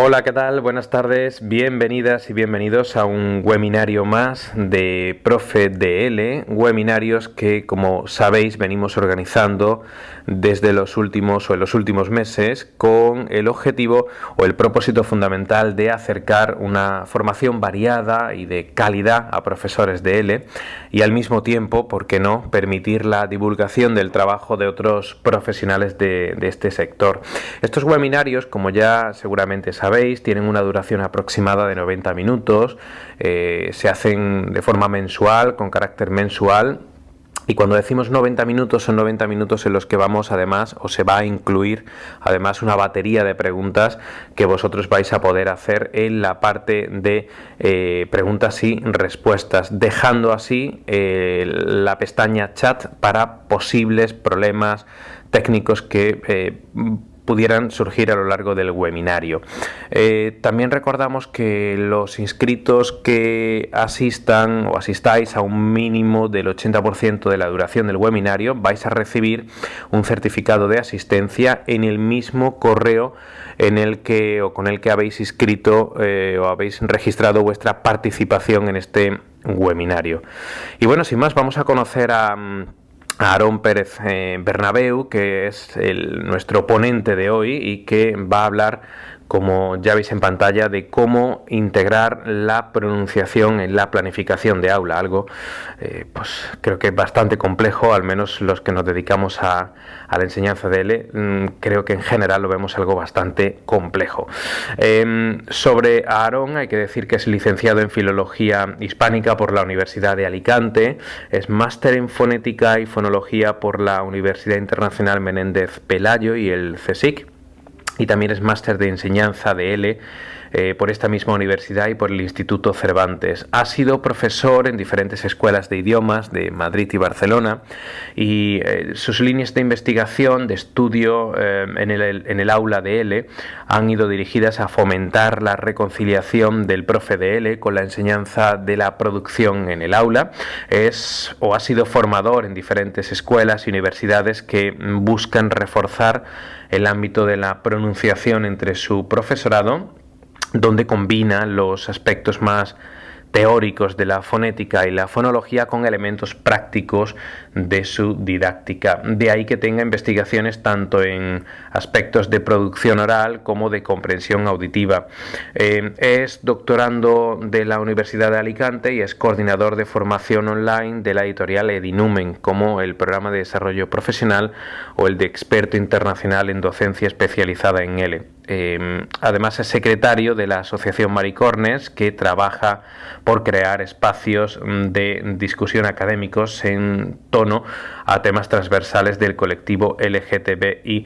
Hola, ¿qué tal? Buenas tardes, bienvenidas y bienvenidos a un webinario más de Profe DL, webinarios que como sabéis venimos organizando desde los últimos o en los últimos meses con el objetivo o el propósito fundamental de acercar una formación variada y de calidad a profesores de L y al mismo tiempo, ¿por qué no?, permitir la divulgación del trabajo de otros profesionales de, de este sector. Estos webinarios, como ya seguramente sabéis, tienen una duración aproximada de 90 minutos, eh, se hacen de forma mensual, con carácter mensual, y cuando decimos 90 minutos, son 90 minutos en los que vamos además, o se va a incluir además una batería de preguntas que vosotros vais a poder hacer en la parte de eh, preguntas y respuestas, dejando así eh, la pestaña chat para posibles problemas técnicos que pudieran surgir a lo largo del webinario. Eh, también recordamos que los inscritos que asistan o asistáis a un mínimo del 80% de la duración del webinario vais a recibir un certificado de asistencia en el mismo correo en el que o con el que habéis inscrito eh, o habéis registrado vuestra participación en este webinario. Y bueno, sin más, vamos a conocer a mm, Aarón Pérez eh, Bernabeu, que es el, nuestro ponente de hoy y que va a hablar como ya veis en pantalla, de cómo integrar la pronunciación en la planificación de aula, algo eh, pues creo que es bastante complejo, al menos los que nos dedicamos a, la enseñanza de L, mm, creo que en general lo vemos algo bastante complejo. Em, sobre Aarón hay que decir que es licenciado en Filología Hispánica por la Universidad de Alicante, es máster en Fonética y Fonología por la Universidad Internacional Menéndez Pelayo y el CSIC y también es máster de enseñanza de L eh, por esta misma universidad y por el Instituto Cervantes. Ha sido profesor en diferentes escuelas de idiomas de Madrid y Barcelona y eh, sus líneas de investigación, de estudio eh, en, el, en, el, aula de L han ido dirigidas a fomentar la reconciliación del profe de L con la enseñanza de la producción en el aula. Es o ha sido formador en diferentes escuelas y universidades que buscan reforzar el ámbito de la pronunciación entre su profesorado donde combina los aspectos más teóricos de la fonética y la fonología con elementos prácticos de su didáctica. De ahí que tenga investigaciones tanto en aspectos de producción oral como de comprensión auditiva. Eh, es doctorando de la Universidad de Alicante y es coordinador de formación online de la editorial Edinumen, como el programa de desarrollo profesional o el de experto internacional en docencia especializada en L. Em, además es secretario de la Asociación Maricornes que trabaja por crear espacios mm, de discusión académicos en tono a temas transversales del colectivo LGTBIQ+.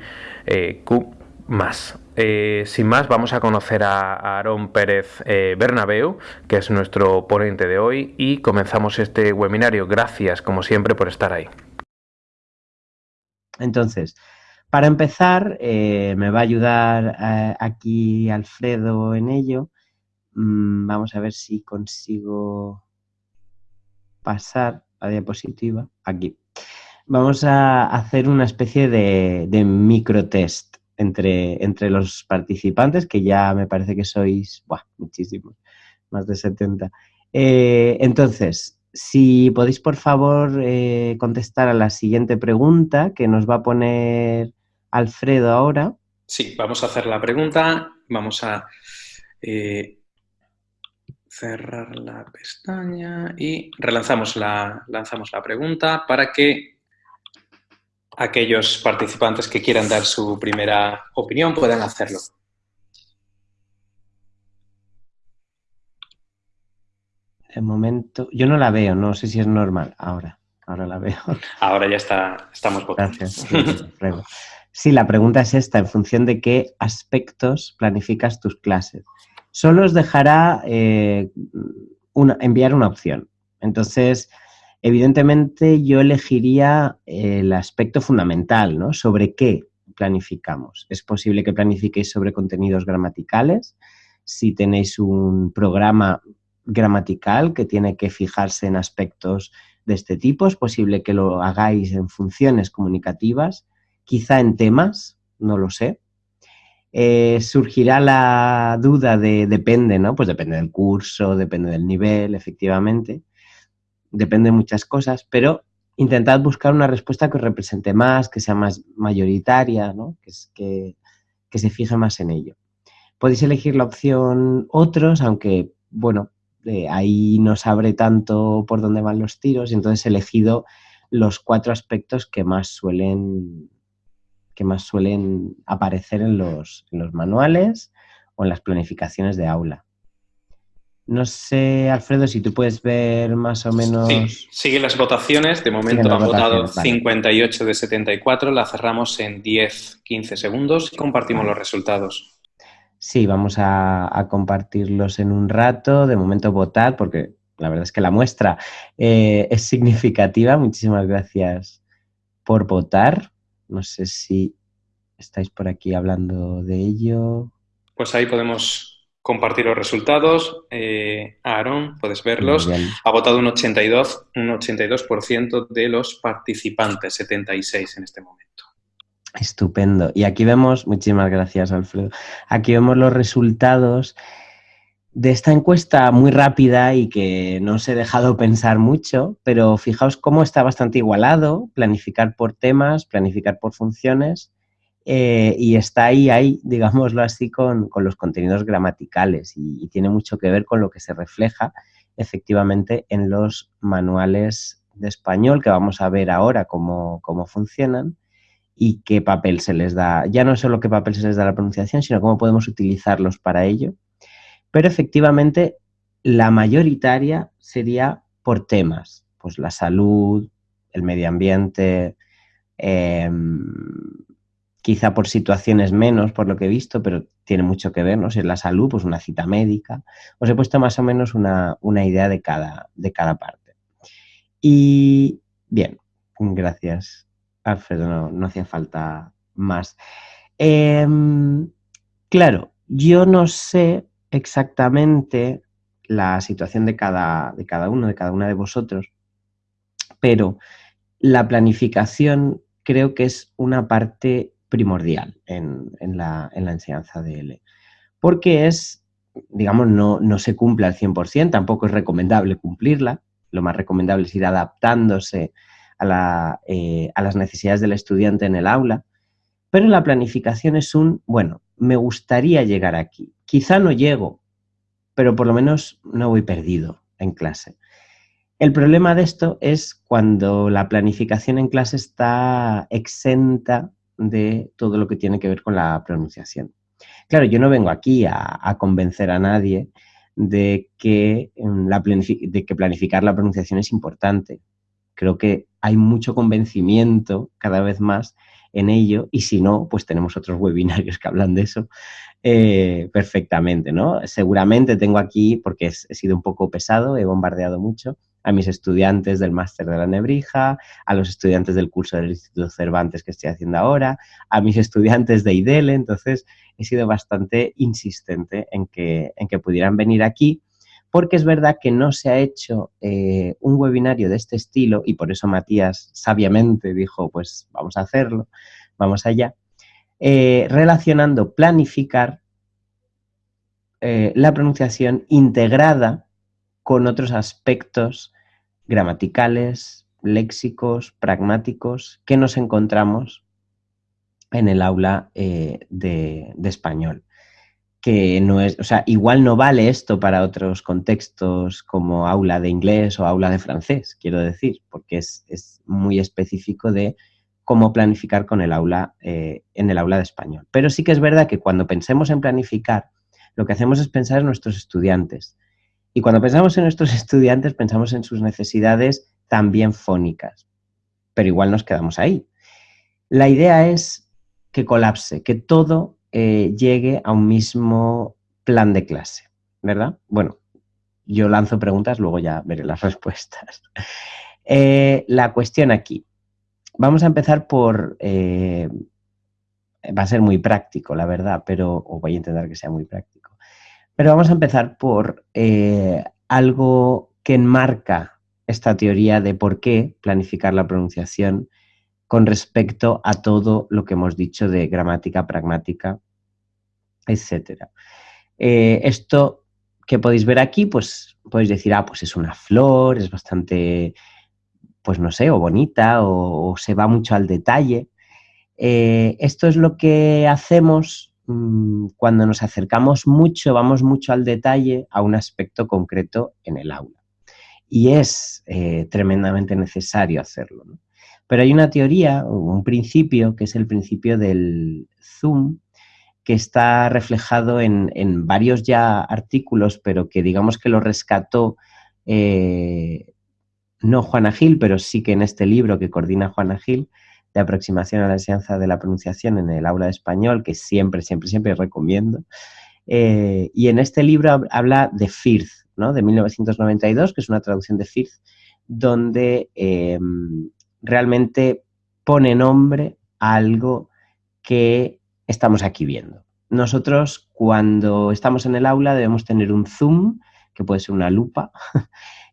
Eh, sin más, vamos a conocer a Aarón Pérez eh, Bernabeu, que es nuestro ponente de hoy, y comenzamos este webinario. Gracias, como siempre, por estar ahí. Entonces, para empezar, eh, me va a ayudar eh, aquí Alfredo en ello. Mm, vamos a ver si consigo pasar la diapositiva. Aquí. Vamos a hacer una especie de, de microtest entre, entre los participantes, que ya me parece que sois muchísimos, más de 70. Eh, entonces, si podéis, por favor, contestar a la siguiente pregunta que nos va a poner Alfredo ahora. Sí, vamos a hacer la pregunta. Vamos a eh, cerrar la pestaña y relanzamos la, lanzamos la pregunta para que aquellos participantes que quieran dar su primera opinión puedan hacerlo. De momento, yo no la veo, no sé si es normal. Ahora, ahora la veo. Ahora ya está, estamos votando. Gracias, Sí, la pregunta es esta, en función de qué aspectos planificas tus clases. Solo os dejará eh, enviar una opción. Entonces, evidentemente yo elegiría el aspecto fundamental, ¿no? Sobre qué planificamos. Es posible que planifiquéis sobre contenidos gramaticales. Si tenéis un programa gramatical que tiene que fijarse en aspectos de este tipo, es posible que lo hagáis en funciones comunicativas quizá en temas, no lo sé. Eh, surgirá la duda de depende, ¿no? Pues depende del curso, depende del nivel, efectivamente. Depende de muchas cosas, pero intentad buscar una respuesta que os represente más, que sea más mayoritaria, ¿no? que, que, que se fije más en ello. Podéis elegir la opción otros, aunque, bueno, eh, ahí no abre tanto por dónde van los tiros, entonces he elegido los cuatro aspectos que más suelen, que más suelen aparecer en los, en los manuales o en las planificaciones de aula. No sé, Alfredo, si tú puedes ver más o menos... Sí, siguen las votaciones. De momento han votado 58 de 74. La cerramos en 10-15 segundos y compartimos los resultados. Sí, vamos a, compartirlos en un rato. De momento votar, porque la verdad es que la muestra eh, es significativa. Muchísimas gracias por votar. No sé si estáis por aquí hablando de ello. Pues ahí podemos compartir los resultados. Eh, Aaron, puedes verlos. Ha votado un 82, un 82% de los participantes, 76 en este momento. Estupendo. Y aquí vemos, muchísimas gracias Alfredo, aquí vemos los resultados de esta encuesta muy rápida y que no os he dejado pensar mucho, pero fijaos cómo está bastante igualado, planificar por temas, planificar por funciones, eh, y está ahí, ahí, digámoslo así, con, los contenidos gramaticales y, tiene mucho que ver con lo que se refleja efectivamente en los manuales de español que vamos a ver ahora cómo, cómo funcionan y qué papel se les da, ya no solo qué papel se les da la pronunciación, sino cómo podemos utilizarlos para ello. Pero efectivamente la mayoritaria sería por temas, pues la salud, el medio ambiente, eh, quizá por situaciones menos, por lo que he visto, pero tiene mucho que ver, ¿no? Si es la salud, pues una cita médica. Os he puesto más o menos una, idea de cada, de cada parte. Y bien, gracias, Alfredo, no, hacía falta más. Em, claro, yo no sé exactamente la situación de cada, de cada uno, de cada una de vosotros, pero la planificación creo que es una parte primordial en, la, enseñanza de L. Porque es, digamos, no, no se cumple al 100%, tampoco es recomendable cumplirla, lo más recomendable es ir adaptándose a, eh, a las necesidades del estudiante en el aula, pero la planificación es un, bueno, me gustaría llegar aquí, quizá no llego, pero por lo menos no voy perdido en clase. El problema de esto es cuando la planificación en clase está exenta de todo lo que tiene que ver con la pronunciación. Claro, yo no vengo aquí a, convencer a nadie de que, la de que planificar la pronunciación es importante. Creo que hay mucho convencimiento cada vez más en ello y si no, pues tenemos otros webinarios que hablan de eso eh, perfectamente, ¿no? Seguramente tengo aquí, porque he sido un poco pesado, he bombardeado mucho, a mis estudiantes del máster de la Nebrija, a los estudiantes del curso del Instituto Cervantes que estoy haciendo ahora, a mis estudiantes de IDELE, entonces he sido bastante insistente en que, en que pudieran venir aquí, porque es verdad que no se ha hecho eh, un webinario de este estilo y por eso Matías sabiamente dijo, pues vamos a hacerlo, vamos allá, eh, relacionando planificar eh, la pronunciación integrada con otros aspectos gramaticales, léxicos, pragmáticos que nos encontramos en el aula de, español. Que no es, o sea, igual no vale esto para otros contextos como aula de inglés o aula de francés, quiero decir, porque es, muy específico de cómo planificar con el aula, eh, en el aula de español. Pero sí que es verdad que cuando pensemos en planificar, lo que hacemos es pensar en nuestros estudiantes, y cuando pensamos en nuestros estudiantes, pensamos en sus necesidades también fónicas, pero igual nos quedamos ahí. La idea es que colapse, que todo eh, llegue a un mismo plan de clase, ¿verdad? Bueno, yo lanzo preguntas, luego ya veré las respuestas. Eh, la cuestión aquí. Vamos a empezar por... Eh, va a ser muy práctico, la verdad, pero o voy a intentar que sea muy práctico. Pero vamos a empezar por algo que enmarca esta teoría de por qué planificar la pronunciación con respecto a todo lo que hemos dicho de gramática pragmática etc. Eh, esto que podéis ver aquí, pues podéis decir, ah, pues es una flor, es bastante, pues no sé, o bonita, o, se va mucho al detalle. Eh, esto es lo que hacemos mm, cuando nos acercamos mucho, vamos mucho al detalle a un aspecto concreto en el aula. Y es eh, tremendamente necesario hacerlo. Pero hay una teoría, un principio, que es el principio del zoom, que está reflejado en, varios ya artículos, pero que digamos que lo rescató eh, no Juana Gil, pero sí que en este libro que coordina Juana Gil, de aproximación a la enseñanza de la pronunciación en el aula de español, que siempre, siempre, siempre recomiendo. Eh, y en este libro habla de Firth, ¿no? de 1992, que es una traducción de Firth, donde em, realmente pone nombre a algo que estamos aquí viendo. Nosotros cuando estamos en el aula debemos tener un zoom, que puede ser una lupa,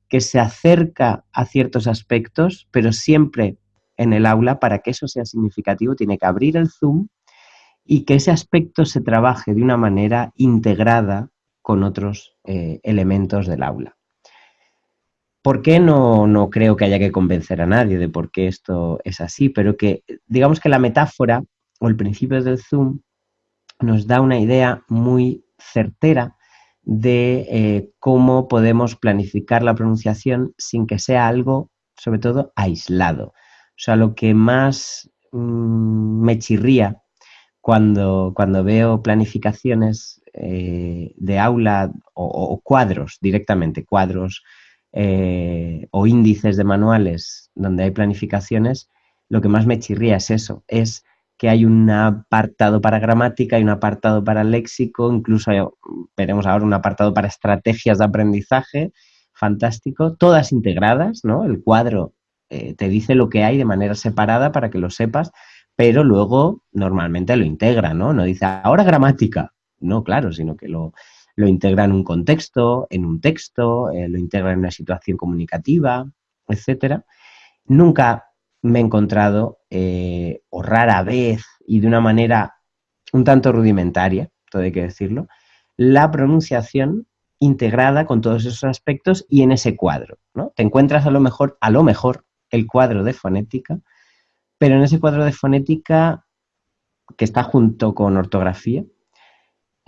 que se acerca a ciertos aspectos, pero siempre en el aula, para que eso sea significativo, tiene que abrir el zoom y que ese aspecto se trabaje de una manera integrada con otros eh, elementos del aula. ¿Por qué no, no creo que haya que convencer a nadie de por qué esto es así? Pero que digamos que la metáfora o el principio del zoom nos da una idea muy certera de eh, cómo podemos planificar la pronunciación sin que sea algo, sobre todo, aislado. O sea, lo que más mm, me chirría cuando, cuando veo planificaciones eh, de aula o, cuadros directamente, cuadros eh, o índices de manuales donde hay planificaciones, lo que más me chirría es eso, es que hay un apartado para gramática, hay un apartado para léxico, incluso veremos ahora un apartado para estrategias de aprendizaje, fantástico, todas integradas, ¿no? El cuadro eh, te dice lo que hay de manera separada para que lo sepas, pero luego normalmente lo integra, ¿no? No dice ahora gramática, no, claro, sino que lo, integra en un contexto, en un texto, eh, lo integra en una situación comunicativa, etcétera. Nunca me he encontrado, eh, o rara vez y de una manera un tanto rudimentaria, todo hay que decirlo, la pronunciación integrada con todos esos aspectos y en ese cuadro. ¿no? Te encuentras a lo mejor, a lo mejor, el cuadro de fonética, pero en ese cuadro de fonética que está junto con ortografía,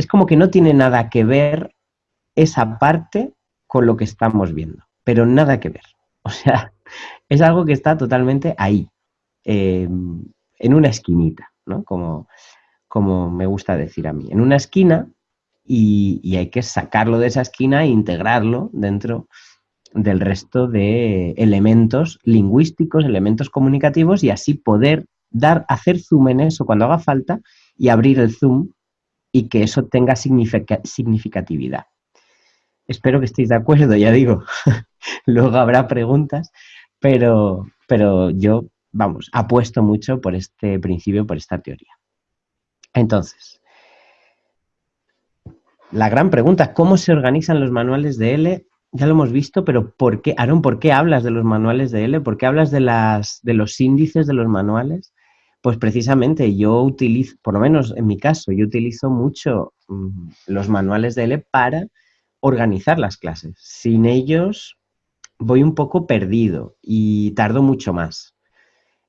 es como que no tiene nada que ver esa parte con lo que estamos viendo, pero nada que ver. O sea, es algo que está totalmente ahí, em, en una esquinita, ¿no? Como, como me gusta decir a mí, en una esquina y, hay que sacarlo de esa esquina e integrarlo dentro del resto de elementos lingüísticos, elementos comunicativos y así poder dar, hacer zoom en eso cuando haga falta y abrir el zoom y que eso tenga significatividad. Espero que estéis de acuerdo, ya digo. Luego habrá preguntas, pero, pero yo, vamos, apuesto mucho por este principio, por esta teoría. Entonces, la gran pregunta, ¿cómo se organizan los manuales de L? Ya lo hemos visto, pero ¿por qué, Aaron, por qué hablas de los manuales de L? ¿Por qué hablas de, los índices de los manuales? Pues precisamente yo utilizo, por lo menos en mi caso, yo utilizo mucho mm, los manuales de L para organizar las clases. Sin ellos, voy un poco perdido y tardo mucho más.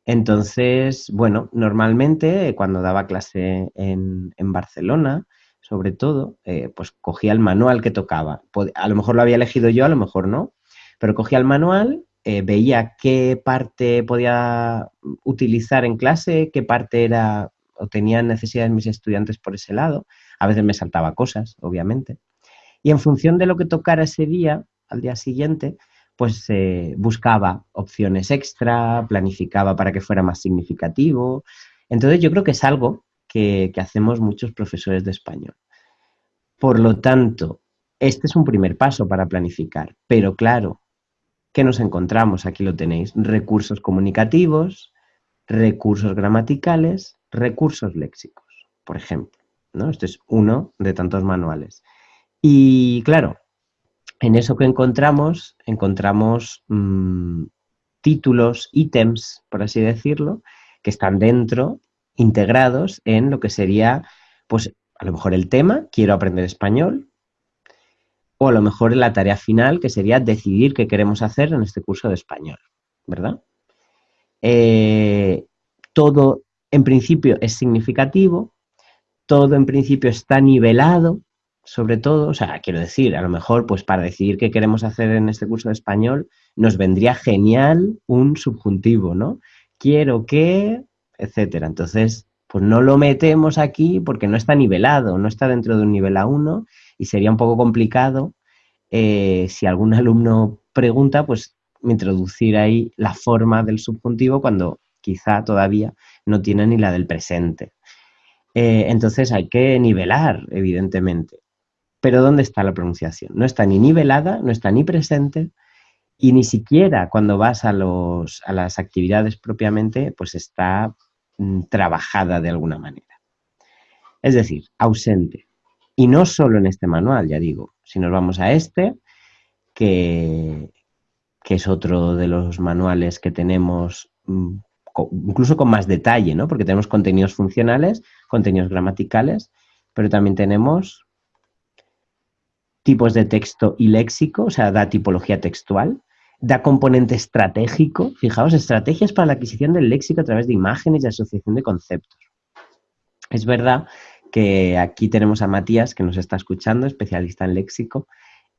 Entonces, bueno, normalmente cuando daba clase en, Barcelona, sobre todo, eh, pues cogía el manual que tocaba. A lo mejor lo había elegido yo, a lo mejor no, pero cogía el manual, eh, veía qué parte podía utilizar en clase, qué parte era o tenían necesidades mis estudiantes por ese lado. A veces me saltaba cosas, obviamente. Y en función de lo que tocara ese día, al día siguiente, pues eh, buscaba opciones extra, planificaba para que fuera más significativo. Entonces yo creo que es algo que, hacemos muchos profesores de español. Por lo tanto, este es un primer paso para planificar, pero claro, ¿qué nos encontramos? Aquí lo tenéis, recursos comunicativos, recursos gramaticales, recursos léxicos, por ejemplo. ¿no? Este es uno de tantos manuales. Y claro, en eso que encontramos, encontramos mm, títulos, ítems, por así decirlo, que están dentro, integrados en lo que sería, pues A lo mejor el tema, quiero aprender español, o a lo mejor la tarea final, que sería decidir qué queremos hacer en este curso de español, ¿verdad? Eh, todo en principio es significativo, todo en principio está nivelado, sobre todo, o sea, quiero decir, a lo mejor, pues para decidir qué queremos hacer en este curso de español, nos vendría genial un subjuntivo, ¿no? Quiero que, etcétera. Entonces, pues no lo metemos aquí porque no está nivelado, no está dentro de un nivel A1 y sería un poco complicado eh, si algún alumno pregunta, pues introducir ahí la forma del subjuntivo cuando quizá todavía no tiene ni la del presente. Eh, entonces hay que nivelar, evidentemente. Pero ¿dónde está la pronunciación? No está ni nivelada, no está ni presente y ni siquiera cuando vas a, los, a las actividades propiamente, pues está trabajada de alguna manera. Es decir, ausente. Y no solo en este manual, ya digo, si nos vamos a este, que, que es otro de los manuales que tenemos mm, incluso con más detalle, ¿no? Porque tenemos contenidos funcionales, contenidos gramaticales, pero también tenemos tipos de texto y léxico, o sea, da tipología textual, da componente estratégico, fijaos, estrategias para la adquisición del léxico a través de imágenes y asociación de conceptos. Es verdad que aquí tenemos a Matías, que nos está escuchando, especialista en léxico,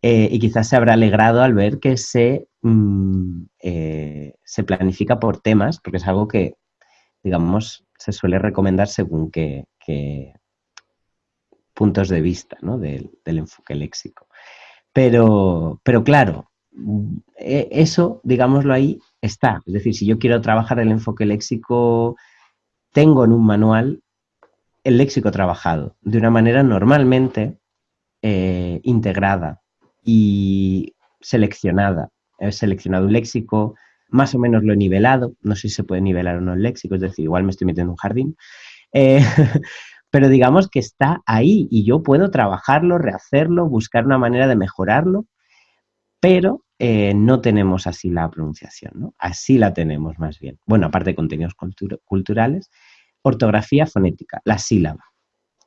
eh, y quizás se habrá alegrado al ver que se, mm, eh, se planifica por temas, porque es algo que, digamos, se suele recomendar según qué, puntos de vista del, enfoque léxico. Pero, pero claro, eso, digámoslo ahí, está. Es decir, si yo quiero trabajar el enfoque léxico, tengo en un manual el léxico trabajado de una manera normalmente eh, integrada y seleccionada. He seleccionado un léxico, más o menos lo he nivelado, no sé si se puede nivelar o no el léxico, es decir, igual me estoy metiendo en un jardín, eh, pero digamos que está ahí y yo puedo trabajarlo, rehacerlo, buscar una manera de mejorarlo, pero eh, no tenemos así la pronunciación, ¿no? Así la tenemos más bien. Bueno, aparte de contenidos culturales, ortografía fonética, la sílaba.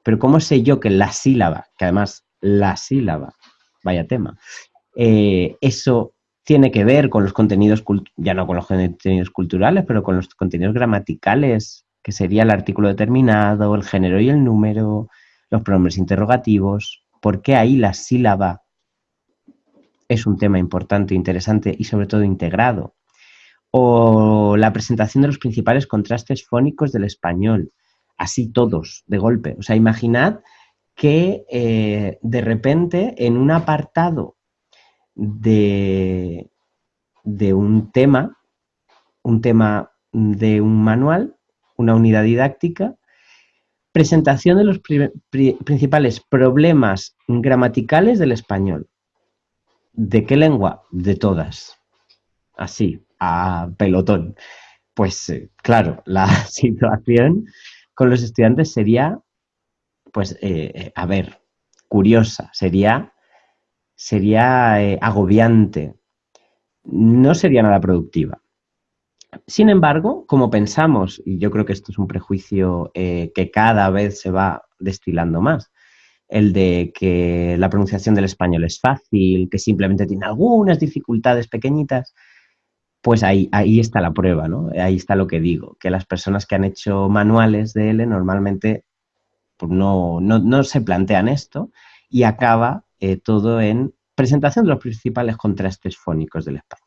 Pero ¿cómo sé yo que la sílaba, que además la sílaba, vaya tema, eh, eso tiene que ver con los contenidos, ya no con los contenidos culturales, pero con los contenidos gramaticales que sería el artículo determinado, el género y el número, los pronombres interrogativos, porque ahí la sílaba es un tema importante, interesante y sobre todo integrado. O la presentación de los principales contrastes fónicos del español, así todos, de golpe. O sea, imaginad que eh, de repente en un apartado de, de un tema, un tema de un manual, una unidad didáctica, presentación de los principales problemas gramaticales del español. ¿De qué lengua? De todas. Así, a pelotón. Pues eh, claro, la situación con los estudiantes sería, pues, eh, eh, a ver, curiosa, sería, sería agobiante, no sería nada productiva. Sin embargo, como pensamos, y yo creo que esto es un prejuicio que cada vez se va destilando más, el de que la pronunciación del español es fácil, que simplemente tiene algunas dificultades pequeñitas, pues ahí, ahí está la prueba, ¿no? Ahí está lo que digo, que las personas que han hecho manuales de L normalmente pues no, se plantean esto y acaba eh, todo en presentación de los principales contrastes fónicos del español.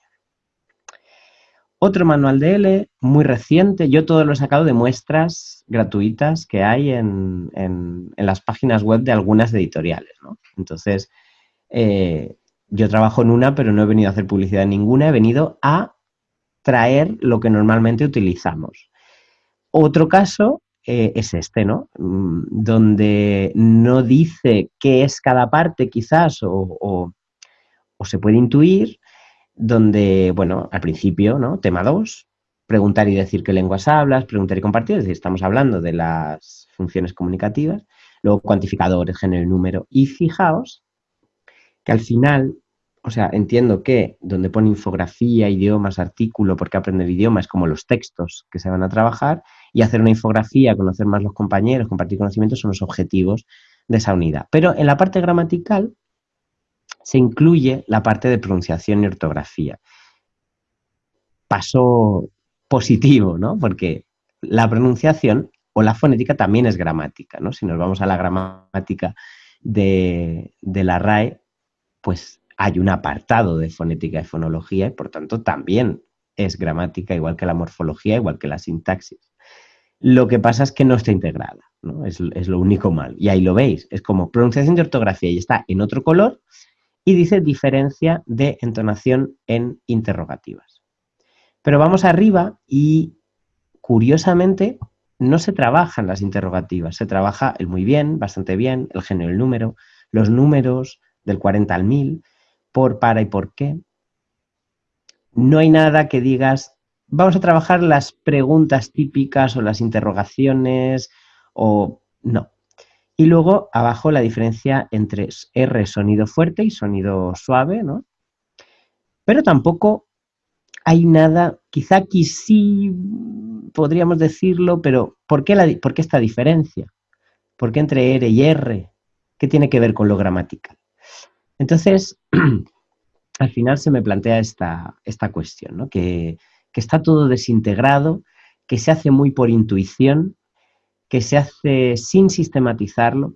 Otro manual de L, muy reciente, yo todo lo he sacado de muestras gratuitas que hay en, las páginas web de algunas editoriales. Entonces, eh, yo trabajo en una, pero no he venido a hacer publicidad en ninguna, he venido a traer lo que normalmente utilizamos. Otro caso eh, es este, ¿no? Mm, donde no dice qué es cada parte quizás o se puede intuir, donde, bueno, al principio, ¿no? Tema 2, preguntar y decir qué lenguas hablas, preguntar y compartir, es decir, estamos hablando de las funciones comunicativas, luego cuantificadores, género y número, y fijaos que al final, o sea, entiendo que donde pone infografía, idiomas, artículo, porque aprender idioma es como los textos que se van a trabajar, y hacer una infografía, conocer más los compañeros, compartir conocimientos son los objetivos de esa unidad. Pero en la parte gramatical se incluye la parte de pronunciación y ortografía. Paso positivo, ¿no? Porque la pronunciación o la fonética también es gramática, ¿no? Si nos vamos a la gramática de, de la RAE, pues hay un apartado de fonética y fonología y por tanto también es gramática, igual que la morfología, igual que la sintaxis. Lo que pasa es que no está integrada, ¿no? Es, lo único mal. Y ahí lo veis, es como pronunciación de ortografía y está en otro color y dice diferencia de entonación en interrogativas. Pero vamos arriba y curiosamente no se trabajan las interrogativas, se trabaja el muy bien, bastante bien, el género, el número, los números del 40 al 1000, por, para y por qué. No hay nada que digas, vamos a trabajar las preguntas típicas o las interrogaciones o no. Y luego abajo la diferencia entre R sonido fuerte y sonido suave, ¿no? Pero tampoco hay nada, quizá aquí sí podríamos decirlo, pero ¿por qué, ¿por qué esta diferencia? ¿Por qué entre R y R? ¿Qué tiene que ver con lo gramatical? Entonces, al final se me plantea esta, esta cuestión, ¿no? que, que está todo desintegrado, que se hace muy por intuición, que se hace sin sistematizarlo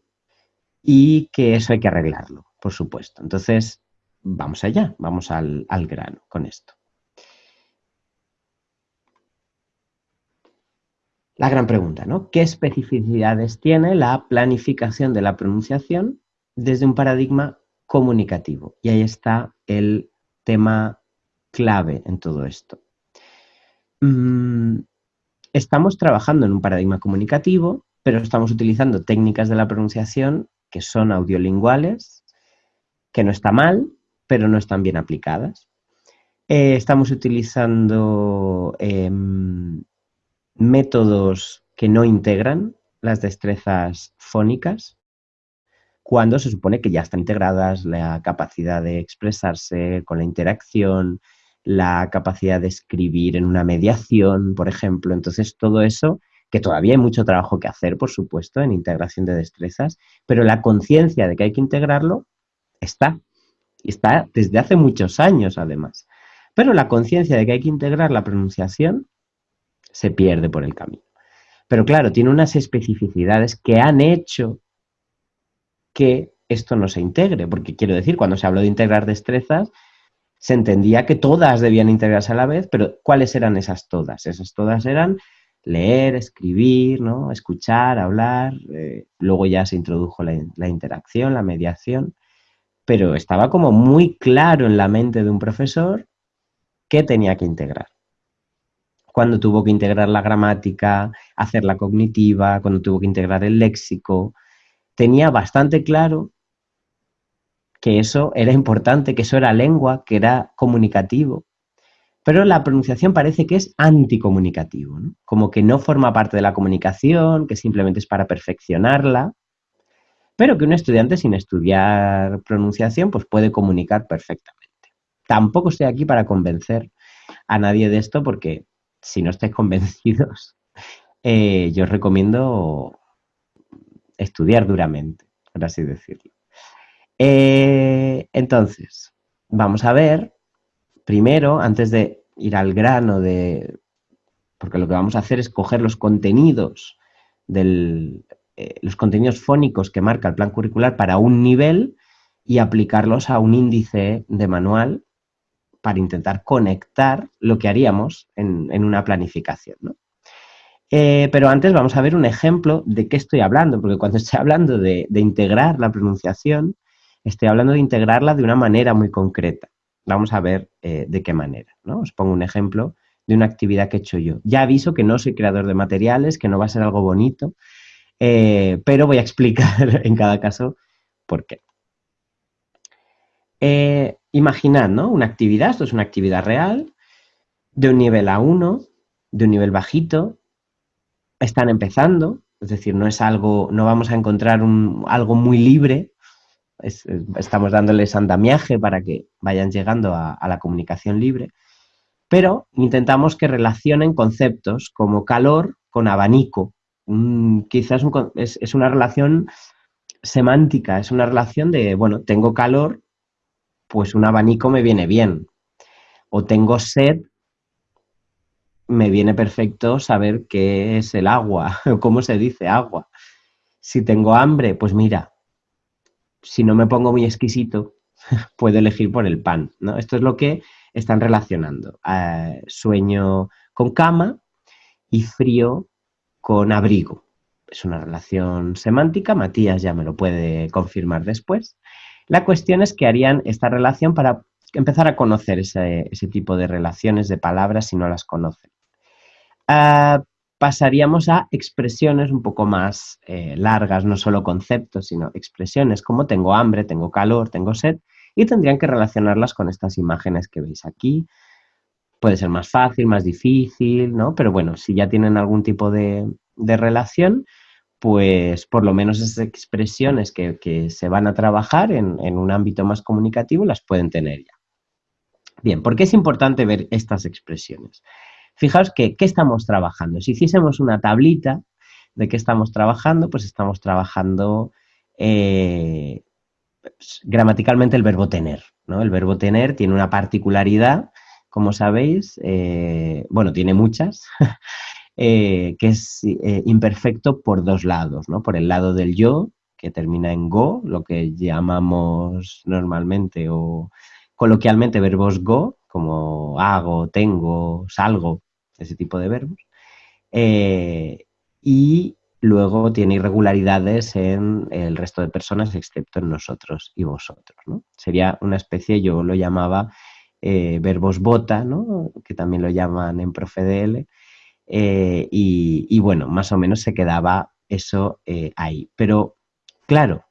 y que eso hay que arreglarlo, por supuesto. Entonces, vamos allá, vamos al, grano con esto. La gran pregunta, ¿no? ¿Qué especificidades tiene la planificación de la pronunciación desde un paradigma comunicativo? Y ahí está el tema clave en todo esto. Mm, estamos trabajando en un paradigma comunicativo, pero estamos utilizando técnicas de la pronunciación que son audiolinguales, que no está mal, pero no están bien aplicadas. Eh, estamos utilizando em, métodos que no integran las destrezas fónicas, cuando se supone que ya están integradas la capacidad de expresarse con la interacción, la capacidad de escribir en una mediación, por ejemplo. Entonces, todo eso, que todavía hay mucho trabajo que hacer, por supuesto, en integración de destrezas, pero la conciencia de que hay que integrarlo está. Está desde hace muchos años, además. Pero la conciencia de que hay que integrar la pronunciación se pierde por el camino. Pero claro, tiene unas especificidades que han hecho que esto no se integre, porque quiero decir, cuando se habló de integrar destrezas, se entendía que todas debían integrarse a la vez, pero ¿cuáles eran esas todas? Esas todas eran leer, escribir, ¿no? escuchar, hablar, eh, luego ya se introdujo la, interacción, la mediación, pero estaba como muy claro en la mente de un profesor qué tenía que integrar. Cuando tuvo que integrar la gramática, hacerla cognitiva, cuando tuvo que integrar el léxico, tenía bastante claro que eso era importante, que eso era lengua, que era comunicativo. Pero la pronunciación parece que es anticomunicativo, como que no forma parte de la comunicación, que simplemente es para perfeccionarla, pero que un estudiante sin estudiar pronunciación pues puede comunicar perfectamente. Tampoco estoy aquí para convencer a nadie de esto porque si no estáis convencidos, eh, yo os recomiendo estudiar duramente, por así decirlo. Eh, entonces, vamos a ver, primero, antes de ir al grano de... Porque lo que vamos a hacer es coger los contenidos del, eh, los contenidos fónicos que marca el plan curricular para un nivel y aplicarlos a un índice de manual para intentar conectar lo que haríamos en, una planificación. Eh, pero antes vamos a ver un ejemplo de qué estoy hablando, porque cuando estoy hablando de integrar la pronunciación, Estoy hablando de integrarla de una manera muy concreta. Vamos a ver eh, de qué manera. ¿no? Os pongo un ejemplo de una actividad que he hecho yo. Ya aviso que no soy creador de materiales, que no va a ser algo bonito, eh, pero voy a explicar en cada caso por qué. Eh, imaginad, ¿no? Una actividad, esto es una actividad real, de un nivel A1, de un nivel bajito, están empezando, es decir, no es algo, no vamos a encontrar algo muy libre, estamos dándoles andamiaje para que vayan llegando a, la comunicación libre, pero intentamos que relacionen conceptos como calor con abanico. quizás es, una relación semántica, es una relación de, bueno, tengo calor, pues un abanico me viene bien. O tengo sed, me viene perfecto saber qué es el agua, o cómo se dice agua. Si tengo hambre, pues mira, si no me pongo muy exquisito, puedo elegir por el pan. ¿no? Esto es lo que están relacionando. Eh, sueño con cama y frío con abrigo. Es una relación semántica, Matías ya me lo puede confirmar después. La cuestión es que harían esta relación para empezar a conocer ese, tipo de relaciones de palabras si no las conocen. Ah, pasaríamos a expresiones un poco más eh, largas, no solo conceptos, sino expresiones como tengo hambre, tengo calor, tengo sed, y tendrían que relacionarlas con estas imágenes que veis aquí. Puede ser más fácil, más difícil, ¿no? Pero bueno, si ya tienen algún tipo de, relación, pues por lo menos esas expresiones que, se van a trabajar en, en, un ámbito más comunicativo las pueden tener ya. Bien, ¿por qué es importante ver estas expresiones? Fijaos que, ¿qué estamos trabajando? Si hiciésemos una tablita de qué estamos trabajando, pues estamos trabajando eh, gramaticalmente el verbo tener. ¿no? El verbo tener tiene una particularidad, como sabéis, eh, bueno, tiene muchas, eh, que es imperfecto por dos lados, ¿no? Por el lado del yo, que termina en go, lo que llamamos normalmente o coloquialmente verbos go, como hago, tengo, salgo, ese tipo de verbos. Eh, y luego tiene irregularidades en el resto de personas, excepto en nosotros y vosotros. Sería una especie, yo lo llamaba eh, verbos bota, que también lo llaman en ProfeDL, eh, y, y, bueno, más o menos se quedaba eso ahí. Pero claro,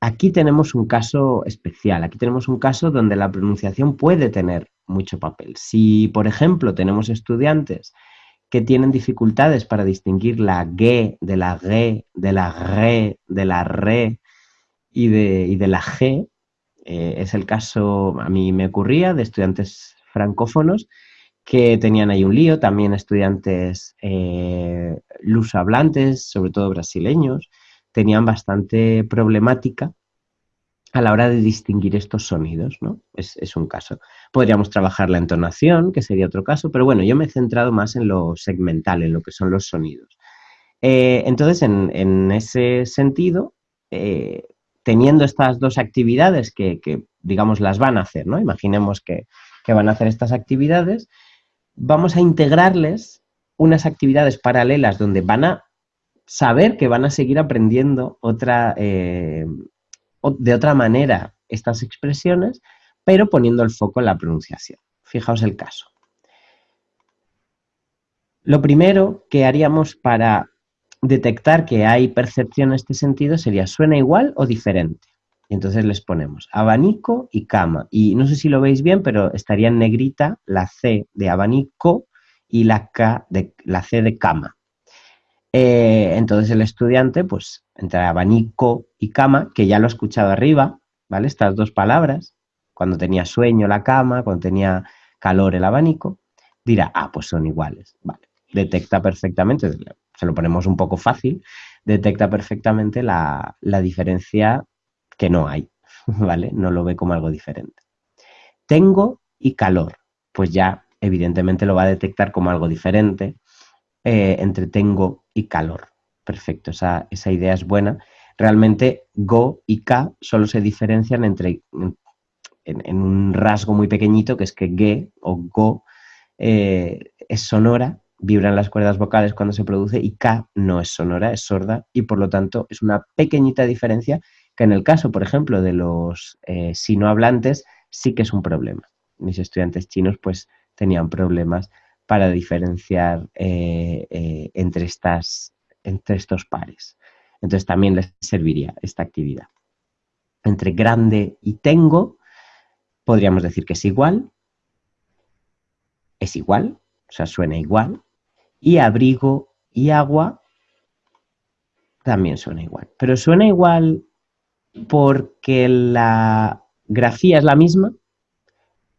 aquí tenemos un caso especial, aquí tenemos un caso donde la pronunciación puede tener mucho papel. Si, por ejemplo, tenemos estudiantes que tienen dificultades para distinguir la G de la G, de la RE, de la RE y de, de la G, eh, es el caso, a mí me ocurría, de estudiantes francófonos que tenían ahí un lío, también estudiantes eh, hablantes, sobre todo brasileños, tenían bastante problemática a la hora de distinguir estos sonidos, ¿no? Es, un caso. Podríamos trabajar la entonación, que sería otro caso, pero bueno, yo me he centrado más en lo segmental, en lo que son los sonidos. Eh, entonces, en, ese sentido, eh, teniendo estas dos actividades que, digamos, las van a hacer, ¿no? Imaginemos que, van a hacer estas actividades, vamos a integrarles unas actividades paralelas donde van a saber que van a seguir aprendiendo otra, eh, de otra manera estas expresiones, pero poniendo el foco en la pronunciación. Fijaos el caso. Lo primero que haríamos para detectar que hay percepción en este sentido sería ¿suena igual o diferente? Entonces les ponemos abanico y cama. Y no sé si lo veis bien, pero estaría en negrita la C de abanico y la, K de, la C de cama. Eh, entonces el estudiante, pues, entre abanico y cama, que ya lo he escuchado arriba, ¿vale? Estas dos palabras, cuando tenía sueño la cama, cuando tenía calor el abanico, dirá, ah, pues son iguales, ¿vale? Detecta perfectamente, se lo ponemos un poco fácil, detecta perfectamente la, la diferencia que no hay, ¿vale? No lo ve como algo diferente. Tengo y calor, pues ya evidentemente lo va a detectar como algo diferente, eh, entre tengo y calor. Perfecto, esa, idea es buena. Realmente go y ka solo se diferencian entre en, un rasgo muy pequeñito que es que ge o go eh, es sonora, vibran las cuerdas vocales cuando se produce y ka no es sonora, es sorda y por lo tanto es una pequeñita diferencia que en el caso, por ejemplo, de los eh, sinohablantes sí que es un problema. Mis estudiantes chinos pues tenían problemas para diferenciar eh, eh, entre, estas, entre estos pares. Entonces también les serviría esta actividad. Entre grande y tengo, podríamos decir que es igual, es igual, o sea, suena igual, y abrigo y agua también suena igual. Pero suena igual porque la grafía es la misma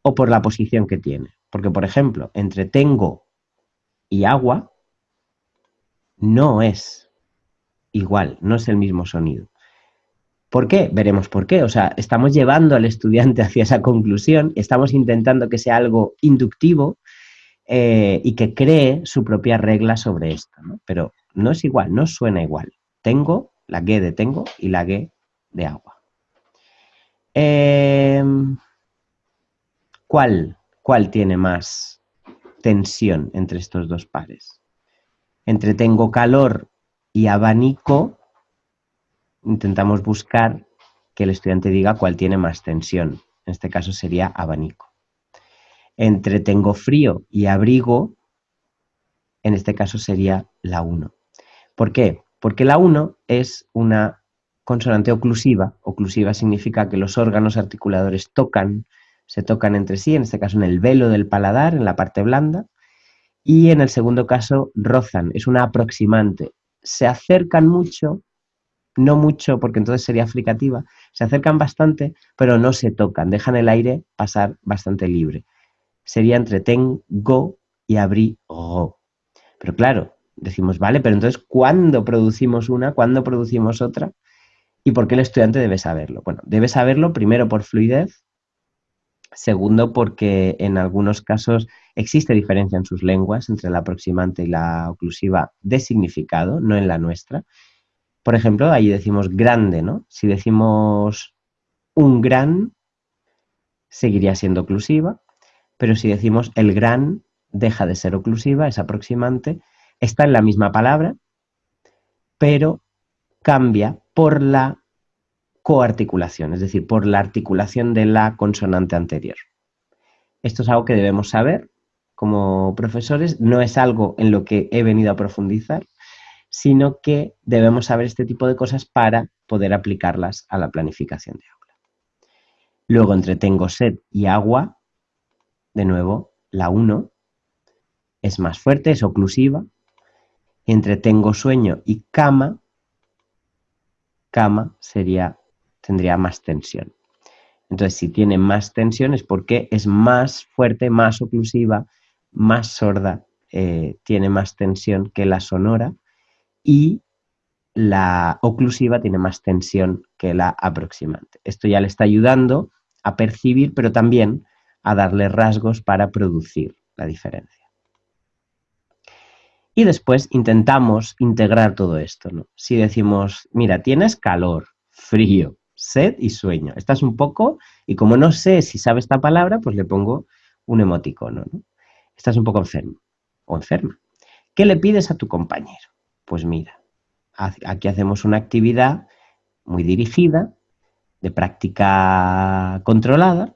o por la posición que tiene. Porque, por ejemplo, entre tengo y agua no es igual, no es el mismo sonido. ¿Por qué? Veremos por qué. O sea, estamos llevando al estudiante hacia esa conclusión, estamos intentando que sea algo inductivo eh, y que cree su propia regla sobre esto. Pero no es igual, no suena igual. Tengo, la G de tengo y la G de agua. Em, ¿cuál, ¿Cuál tiene más tensión entre estos dos pares? Entre tengo calor y abanico, intentamos buscar que el estudiante diga cuál tiene más tensión. En este caso sería abanico. Entre tengo frío y abrigo, en este caso sería la 1. ¿Por qué? Porque la 1 es una consonante oclusiva. Oclusiva significa que los órganos articuladores tocan, se tocan entre sí, en este caso en el velo del paladar, en la parte blanda, y en el segundo caso rozan, es una aproximante. Se acercan mucho, no mucho porque entonces sería fricativa, se acercan bastante, pero no se tocan, dejan el aire pasar bastante libre. Sería entre tengo y abrigo. Pero claro, decimos, vale, pero entonces, ¿cuándo producimos una? ¿Cuándo producimos otra? ¿Y por qué el estudiante debe saberlo? Bueno, debe saberlo primero por fluidez, segundo porque en algunos casos existe diferencia en sus lenguas entre la aproximante y la oclusiva de significado, no en la nuestra. Por ejemplo, ahí decimos grande, ¿no? Si decimos un gran, seguiría siendo oclusiva, pero si decimos el gran, deja de ser oclusiva, es aproximante, está en la misma palabra, pero cambia por la coarticulación, es decir, por la articulación de la consonante anterior. Esto es algo que debemos saber como profesores, no es algo en lo que he venido a profundizar, sino que debemos saber este tipo de cosas para poder aplicarlas a la planificación de aula. Luego, entre tengo sed y agua, de nuevo, la 1 es más fuerte, es oclusiva. Entre tengo sueño y cama, cama sería, tendría más tensión. Entonces, si tiene más tensión es porque es más fuerte, más oclusiva, más sorda, eh, tiene más tensión que la sonora y la oclusiva tiene más tensión que la aproximante. Esto ya le está ayudando a percibir, pero también a darle rasgos para producir la diferencia. Y después intentamos integrar todo esto. ¿no? Si decimos, mira, tienes calor, frío, sed y sueño. Estás un poco, y como no sé si sabe esta palabra, pues le pongo un emoticono. ¿no? Estás un poco enfermo o enferma. ¿Qué le pides a tu compañero? Pues mira, aquí hacemos una actividad muy dirigida, de práctica controlada,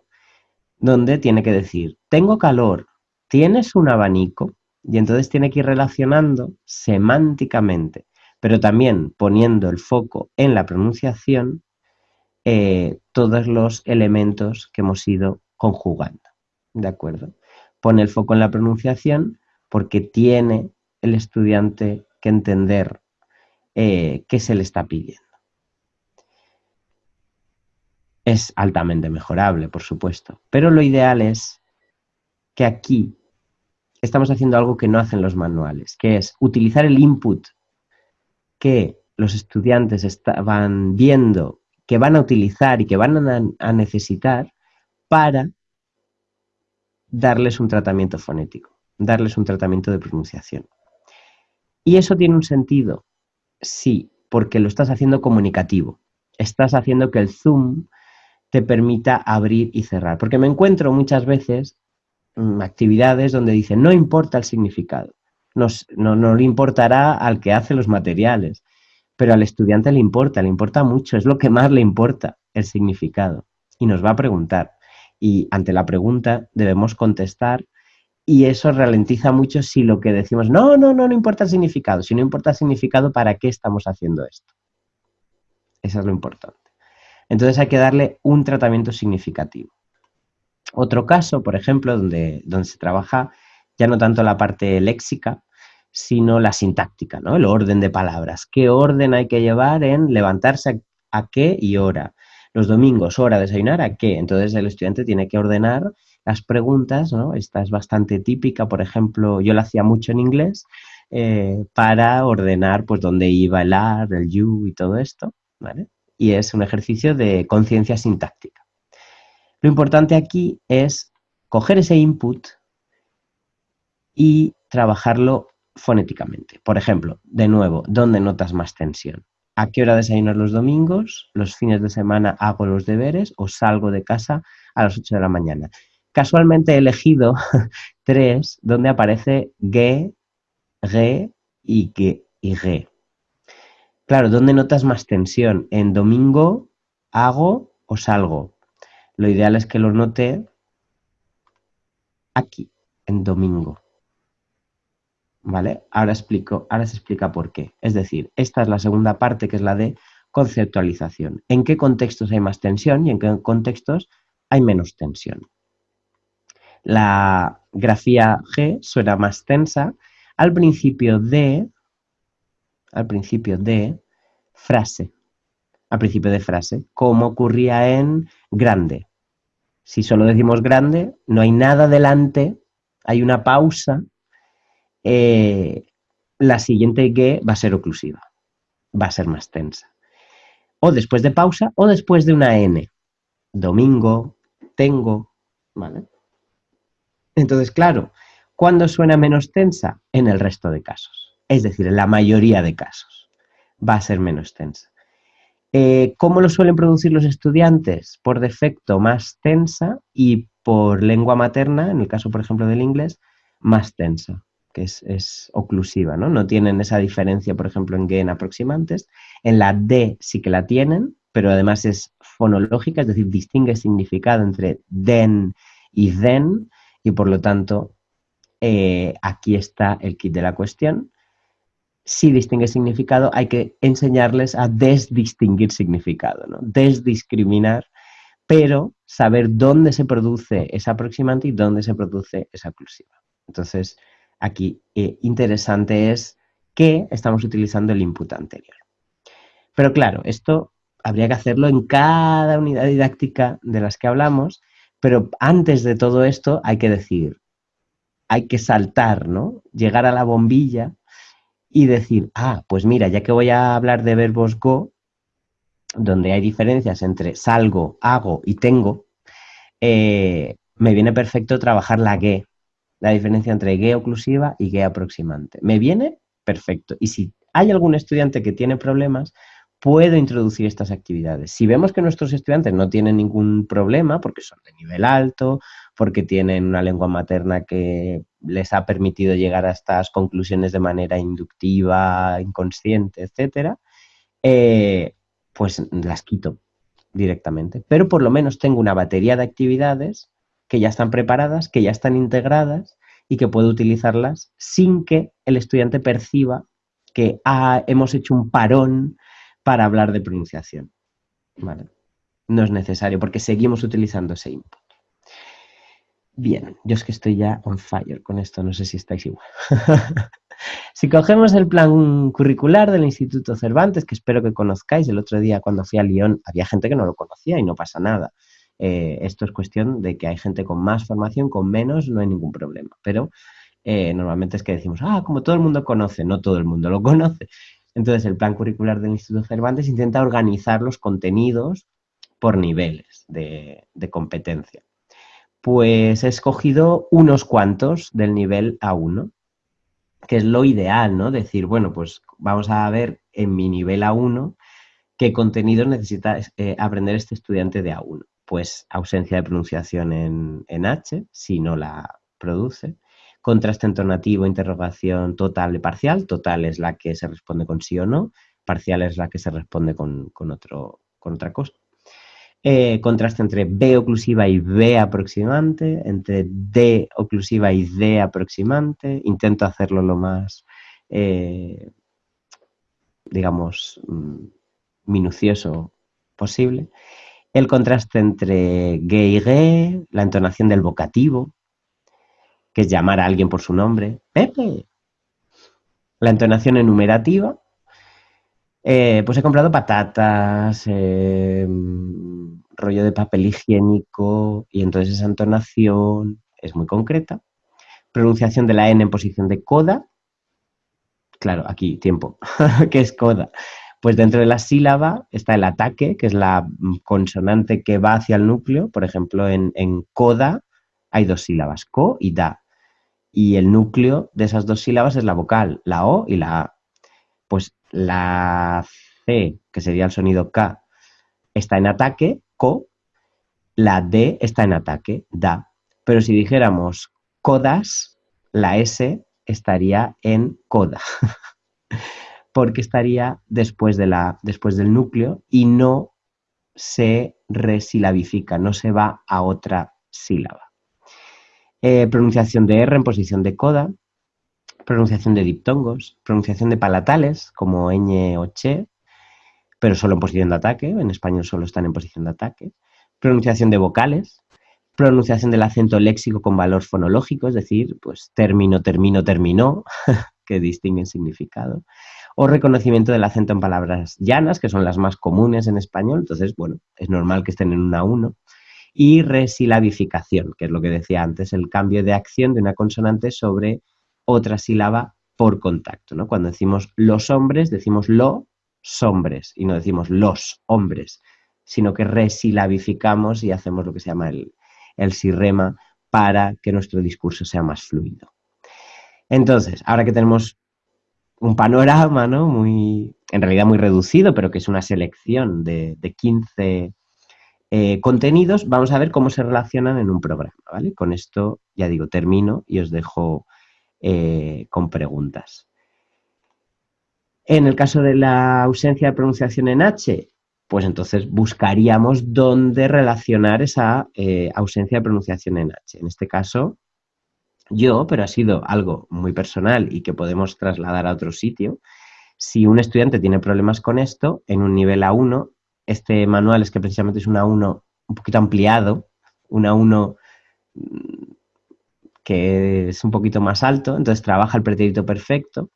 donde tiene que decir, tengo calor, ¿tienes un abanico? Y entonces tiene que ir relacionando semánticamente, pero también poniendo el foco en la pronunciación, eh, todos los elementos que hemos ido conjugando. ¿De acuerdo? Pone el foco en la pronunciación porque tiene el estudiante que entender eh, qué se le está pidiendo. Es altamente mejorable, por supuesto, pero lo ideal es que aquí estamos haciendo algo que no hacen los manuales, que es utilizar el input que los estudiantes estaban viendo, que van a utilizar y que van a, necesitar para darles un tratamiento fonético, darles un tratamiento de pronunciación. Y eso tiene un sentido, sí, porque lo estás haciendo comunicativo. Estás haciendo que el Zoom te permita abrir y cerrar. Porque me encuentro muchas veces Mm, actividades donde dice no importa el significado, no, no, le importará al que hace los materiales, pero al estudiante le importa, le importa mucho, es lo que más le importa, el significado. Y nos va a preguntar. Y ante la pregunta debemos contestar y eso ralentiza mucho si lo que decimos, no, no, no, no importa el significado. Si no importa el significado, ¿para qué estamos haciendo esto? Eso es lo importante. Entonces hay que darle un tratamiento significativo. Otro caso, por ejemplo, donde, donde se trabaja ya no tanto la parte léxica, sino la sintáctica, ¿no? El orden de palabras. ¿Qué orden hay que llevar en levantarse a, qué y hora? Los domingos, hora, desayunar, ¿a qué? Entonces el estudiante tiene que ordenar las preguntas, ¿no? Esta es bastante típica, por ejemplo, yo la hacía mucho en inglés, eh, para ordenar pues dónde iba el ar, el you y todo esto, ¿vale? Y es un ejercicio de conciencia sintáctica. Lo importante aquí es coger ese input y trabajarlo fonéticamente. Por ejemplo, de nuevo, ¿dónde notas más tensión? ¿A qué hora desayunar los domingos? ¿Los fines de semana hago los deberes o salgo de casa a las 8 de la mañana? Casualmente he elegido tres donde aparece ge, re y que y re. Claro, ¿dónde notas más tensión? ¿En domingo hago o salgo? Lo ideal es que lo note aquí, en domingo. ¿Vale? Ahora explico, ahora se explica por qué. Es decir, esta es la segunda parte que es la de conceptualización. ¿En qué contextos hay más tensión y en qué contextos hay menos tensión? La grafía G suena más tensa al principio de al principio de frase. Al principio de frase, como ocurría en grande. Si solo decimos grande, no hay nada delante, hay una pausa eh, la siguiente que va a ser oclusiva, va a ser más tensa. O después de pausa o después de una N. Domingo, tengo, ¿vale? Entonces, claro, ¿cuándo suena menos tensa? En el resto de casos. Es decir, en la mayoría de casos va a ser menos tensa. Eh, ¿Cómo lo suelen producir los estudiantes? Por defecto más tensa y por lengua materna, en el caso, por ejemplo, del inglés, más tensa que es, oclusiva, ¿no? No tienen esa diferencia, por ejemplo, en G en aproximantes. En la D sí que la tienen, pero además es fonológica, es decir, distingue significado entre den y den, y por lo tanto, eh, aquí está el kit de la cuestión. Si distingue significado, hay que enseñarles a desdistinguir significado, ¿no? Desdiscriminar, pero saber dónde se produce esa aproximante y dónde se produce esa oclusiva. Entonces, aquí eh, interesante es que estamos utilizando el input anterior. Pero claro, esto habría que hacerlo en cada unidad didáctica de las que hablamos, pero antes de todo esto hay que decir, hay que saltar, ¿no? Llegar a la bombilla y decir, ah, pues mira, ya que voy a hablar de verbos go, donde hay diferencias entre salgo, hago y tengo, eh, me viene perfecto trabajar la ge, la diferencia entre guía oclusiva y guía aproximante. ¿Me viene? Perfecto. Y si hay algún estudiante que tiene problemas, puedo introducir estas actividades. Si vemos que nuestros estudiantes no tienen ningún problema, porque son de nivel alto, porque tienen una lengua materna que les ha permitido llegar a estas conclusiones de manera inductiva, inconsciente, etcétera, eh, pues las quito directamente. Pero por lo menos tengo una batería de actividades que ya están preparadas, que ya están integradas y que puedo utilizarlas sin que el estudiante perciba que ah, hemos hecho un parón para hablar de pronunciación. No es necesario porque seguimos utilizando ese input. Bien, yo es que estoy ya on fire con esto, no sé si estáis igual. si cogemos el plan curricular del Instituto Cervantes, que espero que conozcáis, el otro día cuando fui a Lyon había gente que no lo conocía y no pasa nada. Eh, esto es cuestión de que hay gente con más formación, con menos, no hay ningún problema. Pero eh, normalmente es que decimos, ah, como todo el mundo conoce, no todo el mundo lo conoce. Entonces el plan curricular del Instituto Cervantes intenta organizar los contenidos por niveles de, competencia. Pues he escogido unos cuantos del nivel A1, que es lo ideal, ¿no? Decir, bueno, pues vamos a ver en mi nivel A1 qué contenidos necesita eh, aprender este estudiante de A1 pues ausencia de pronunciación en, H, si no la produce. Contraste entonativo, interrogación total y parcial. Total es la que se responde con sí o no. Parcial es la que se responde con, otro, con otra cosa. Eh, contraste entre B oclusiva y B aproximante, entre D oclusiva y D aproximante. Intento hacerlo lo más, eh, digamos, mm, minucioso posible el contraste entre gay y gay, la entonación del vocativo, que es llamar a alguien por su nombre, Pepe, la entonación enumerativa, eh, pues he comprado patatas, eh, rollo de papel higiénico y entonces esa entonación es muy concreta. Pronunciación de la N en posición de coda, claro, aquí, tiempo, ¿qué es coda? Pues dentro de la sílaba está el ataque, que es la consonante que va hacia el núcleo. Por ejemplo, en, coda hay dos sílabas, co y da. Y el núcleo de esas dos sílabas es la vocal, la O y la A. Pues la C, que sería el sonido K, está en ataque, co, la D está en ataque, da. Pero si dijéramos codas, la S estaría en coda. porque estaría después, de la, después del núcleo y no se resilabifica, no se va a otra sílaba. Eh, pronunciación de R en posición de coda, pronunciación de diptongos, pronunciación de palatales como ñ o che, pero solo en posición de ataque, en español solo están en posición de ataque, pronunciación de vocales, pronunciación del acento léxico con valor fonológico, es decir, pues término, termino, terminó, que distinguen significado, o reconocimiento del acento en palabras llanas, que son las más comunes en español, entonces, bueno, es normal que estén en una 1, y resilabificación, que es lo que decía antes, el cambio de acción de una consonante sobre otra sílaba por contacto, ¿no? Cuando decimos los hombres, decimos los hombres y no decimos los hombres, sino que resilabificamos y hacemos lo que se llama el, el sirrema para que nuestro discurso sea más fluido. Entonces, ahora que tenemos un panorama, ¿no? Muy, en realidad muy reducido, pero que es una selección de, 15 eh, contenidos, vamos a ver cómo se relacionan en un programa, ¿vale? Con esto, ya digo, termino y os dejo eh, con preguntas. En el caso de la ausencia de pronunciación en H, pues entonces buscaríamos dónde relacionar esa eh, ausencia de pronunciación en H. En este caso, yo, pero ha sido algo muy personal y que podemos trasladar a otro sitio. Si un estudiante tiene problemas con esto, en un nivel A1, este manual es que precisamente es un A1 un poquito ampliado, un A1 mm, que es un poquito más alto, entonces trabaja el pretérito perfecto,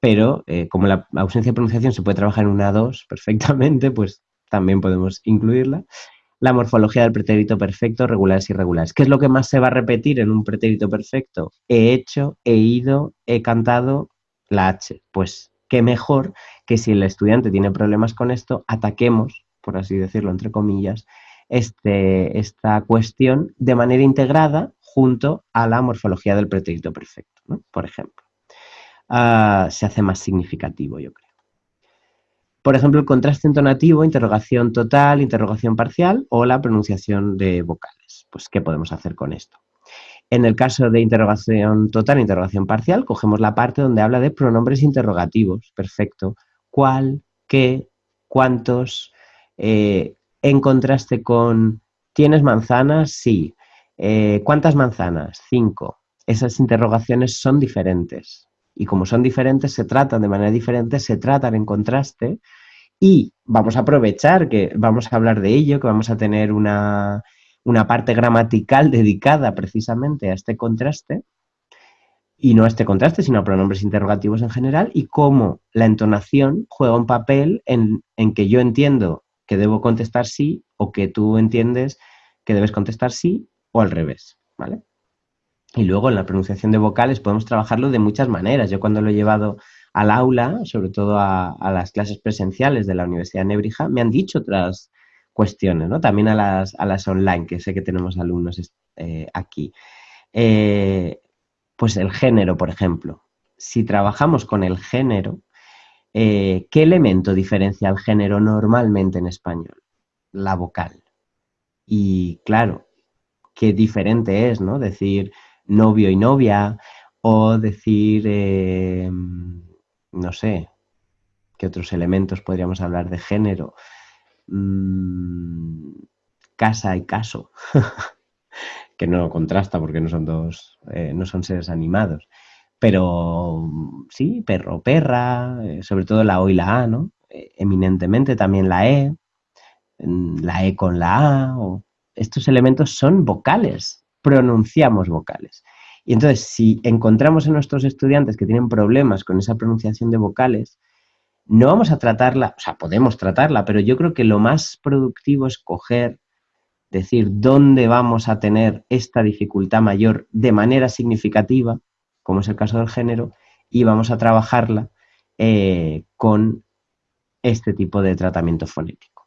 pero eh, como la ausencia de pronunciación se puede trabajar en un A2 perfectamente, pues también podemos incluirla la morfología del pretérito perfecto, regulares y irregulares. ¿Qué es lo que más se va a repetir en un pretérito perfecto? He hecho, he ido, he cantado la H. Pues qué mejor que si el estudiante tiene problemas con esto, ataquemos, por así decirlo, entre comillas, este, esta cuestión de manera integrada junto a la morfología del pretérito perfecto, por ejemplo. Ah, se hace más significativo, yo creo. Por ejemplo, el contraste entonativo, interrogación total, interrogación parcial o la pronunciación de vocales. Pues, ¿qué podemos hacer con esto? En el caso de interrogación total, interrogación parcial, cogemos la parte donde habla de pronombres interrogativos. Perfecto. ¿Cuál? ¿Qué? ¿Cuántos? Eh, en contraste con ¿tienes manzanas? Sí. Eh, ¿Cuántas manzanas? Cinco. Esas interrogaciones son diferentes. Y como son diferentes, se tratan de manera diferente, se tratan en contraste y vamos a aprovechar que vamos a hablar de ello, que vamos a tener una, parte gramatical dedicada precisamente a este contraste, y no a este contraste, sino a pronombres interrogativos en general, y cómo la entonación juega un papel en, en, que yo entiendo que debo contestar sí o que tú entiendes que debes contestar sí o al revés, ¿vale? Y luego en la pronunciación de vocales podemos trabajarlo de muchas maneras. Yo cuando lo he llevado al aula, sobre todo a, las clases presenciales de la Universidad de Nebrija, me han dicho otras cuestiones, ¿no? También a las, a las online, que sé que tenemos alumnos eh, aquí. Eh, pues el género, por ejemplo. Si trabajamos con el género, eh, ¿qué elemento diferencia al género normalmente en español? La vocal. Y claro, qué diferente es, ¿no? Decir novio y novia, o decir, eh, no sé, ¿qué otros elementos podríamos hablar de género? Mm, casa y caso, que no contrasta porque no son dos, eh, no son seres animados. Pero sí, perro, perra, eh, sobre todo la O y la A, ¿no? eminentemente también la E, mm, la E con la A, estos elementos son vocales, pronunciamos vocales. Y entonces, si encontramos en nuestros estudiantes que tienen problemas con esa pronunciación de vocales, no vamos a tratarla, o sea, podemos tratarla, pero yo creo que lo más productivo es coger, decir dónde vamos a tener esta dificultad mayor de manera significativa, como es el caso del género, y vamos a trabajarla eh, con este tipo de tratamiento fonético.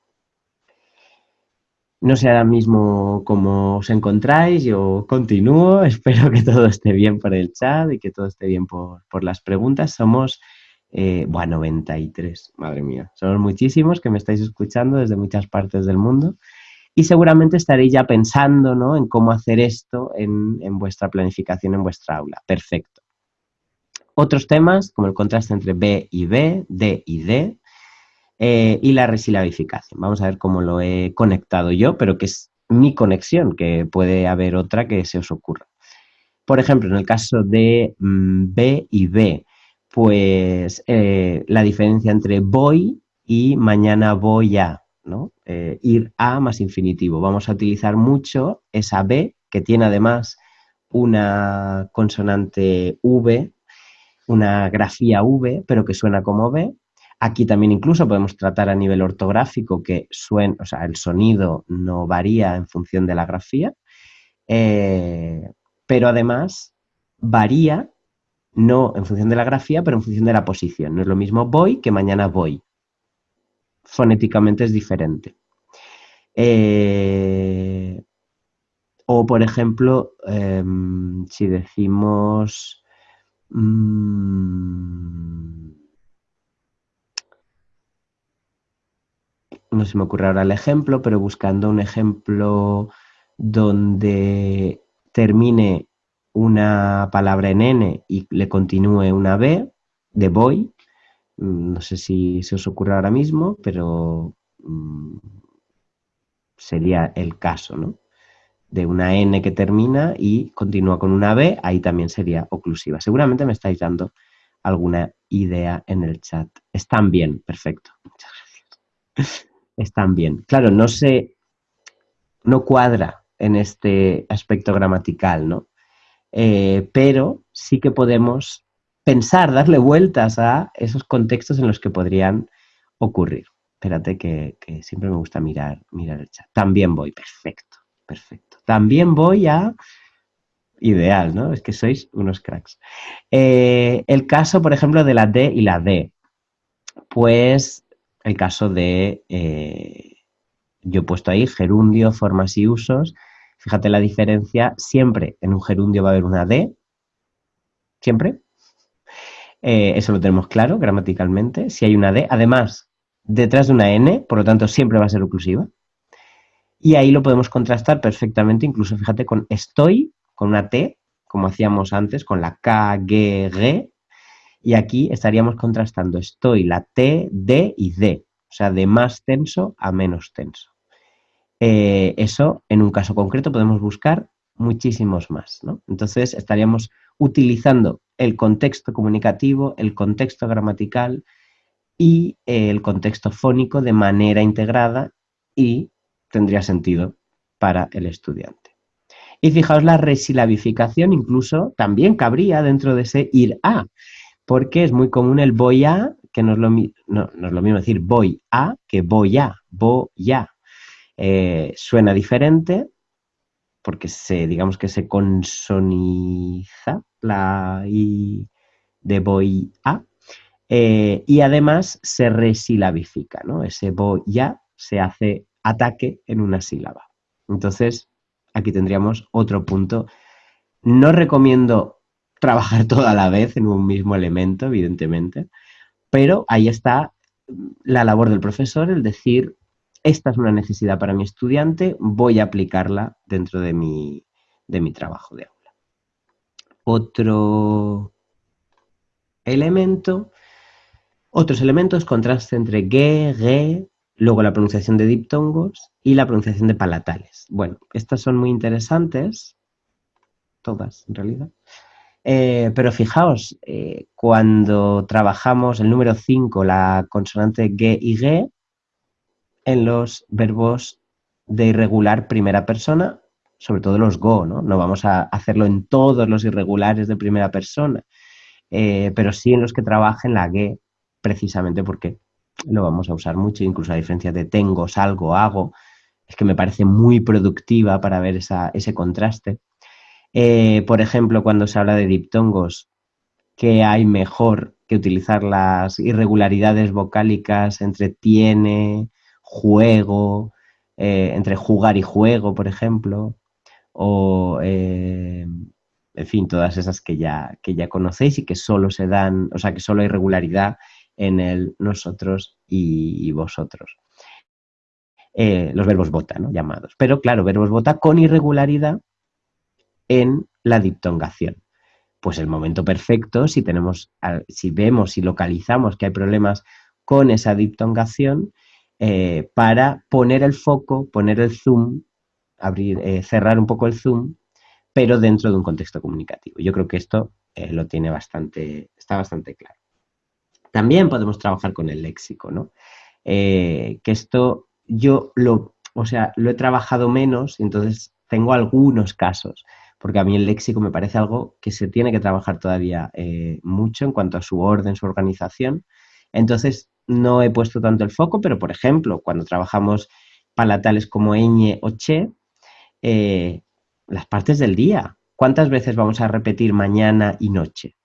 No sé ahora mismo cómo os encontráis, yo continúo, espero que todo esté bien por el chat y que todo esté bien por, las preguntas. Somos, eh, bueno, 93, madre mía, somos muchísimos que me estáis escuchando desde muchas partes del mundo y seguramente estaréis ya pensando ¿no? en cómo hacer esto en, en vuestra planificación, en vuestra aula. Perfecto. Otros temas, como el contraste entre B y B, D y D, eh, y la resilabificación. Vamos a ver cómo lo he conectado yo, pero que es mi conexión, que puede haber otra que se os ocurra. Por ejemplo, en el caso de mm, B y B, pues eh, la diferencia entre voy y mañana voy a, ¿no? Eh, ir a más infinitivo. Vamos a utilizar mucho esa B, que tiene además una consonante V, una grafía V, pero que suena como B, Aquí también incluso podemos tratar a nivel ortográfico que suena, o sea, el sonido no varía en función de la grafía, eh, pero además varía no en función de la grafía, pero en función de la posición. No es lo mismo voy que mañana voy. Fonéticamente es diferente. Eh, o, por ejemplo, em, si decimos... Mm, no se me ocurre ahora el ejemplo, pero buscando un ejemplo donde termine una palabra en N y le continúe una B de voy, mm, no sé si se os ocurre ahora mismo, pero mm, sería el caso, ¿no? De una N que termina y continúa con una B, ahí también sería oclusiva. Seguramente me estáis dando alguna idea en el chat. Están bien, perfecto. Muchas gracias están bien. Claro, no se, no cuadra en este aspecto gramatical, ¿no? Eh, pero sí que podemos pensar, darle vueltas a esos contextos en los que podrían ocurrir. Espérate que, siempre me gusta mirar, mirar el chat. También voy, perfecto, perfecto. También voy a... Ideal, ¿no? Es que sois unos cracks. Eh, el caso, por ejemplo, de la D y la D. Pues el caso de, eh, yo he puesto ahí gerundio, formas y usos. Fíjate la diferencia, siempre en un gerundio va a haber una D, siempre. Eh, eso lo tenemos claro gramaticalmente. Si hay una D, además, detrás de una N, por lo tanto, siempre va a ser oclusiva. Y ahí lo podemos contrastar perfectamente, incluso fíjate con estoy, con una T, como hacíamos antes, con la K, G, G, y aquí estaríamos contrastando estoy, la T, D y D, o sea, de más tenso a menos tenso. Eh, eso, en un caso concreto, podemos buscar muchísimos más. ¿no? Entonces, estaríamos utilizando el contexto comunicativo, el contexto gramatical y eh, el contexto fónico de manera integrada y tendría sentido para el estudiante. Y fijaos, la resilabificación incluso también cabría dentro de ese ir a porque es muy común el voy a, que no es lo, mismo decir voy a que voy a, voy a. Eh, suena diferente porque se, digamos que se consoniza la i de voy a eh, y además se resilabifica, ¿no? Ese voy a se hace ataque en una sílaba. Entonces, aquí tendríamos otro punto. No recomiendo trabajar todo a la vez en un mismo elemento, evidentemente, pero ahí está la labor del profesor, el decir, esta es una necesidad para mi estudiante, voy a aplicarla dentro de mi, de mi trabajo de aula. Otro elemento, otros elementos, contraste entre ge, ge, luego la pronunciación de diptongos y la pronunciación de palatales. Bueno, estas son muy interesantes, todas en realidad, eh, pero fijaos, eh, cuando trabajamos el número 5, la consonante G y G, en los verbos de irregular primera persona, sobre todo los go, ¿no? No vamos a hacerlo en todos los irregulares de primera persona, eh, pero sí en los que trabajen la G, precisamente porque lo vamos a usar mucho, incluso a diferencia de tengo, salgo, hago, es que me parece muy productiva para ver ese contraste. Eh, por ejemplo, cuando se habla de diptongos, qué hay mejor que utilizar las irregularidades vocálicas entre tiene, juego, eh, entre jugar y juego, por ejemplo, o, eh, en fin, todas esas que ya, que ya conocéis y que solo se dan, o sea, que solo hay regularidad en el nosotros y, vosotros. Los verbos bota, ¿no? Llamados. Pero claro, verbos bota con irregularidad en la diptongación. Pues el momento perfecto, si tenemos, si vemos, y localizamos que hay problemas con esa diptongación, eh, para poner el foco, poner el zoom, abrir, eh, cerrar un poco el zoom, pero dentro de un contexto comunicativo. Yo creo que esto eh, lo tiene bastante, está bastante claro. También podemos trabajar con el léxico, ¿no? que esto yo lo, o sea, lo he trabajado menos, entonces tengo algunos casos, porque a mí el léxico me parece algo que se tiene que trabajar todavía mucho en cuanto a su orden, su organización. Entonces, no he puesto tanto el foco, pero por ejemplo, cuando trabajamos palatales como ñ o che, eh, las partes del día. ¿Cuántas veces vamos a repetir mañana y noche?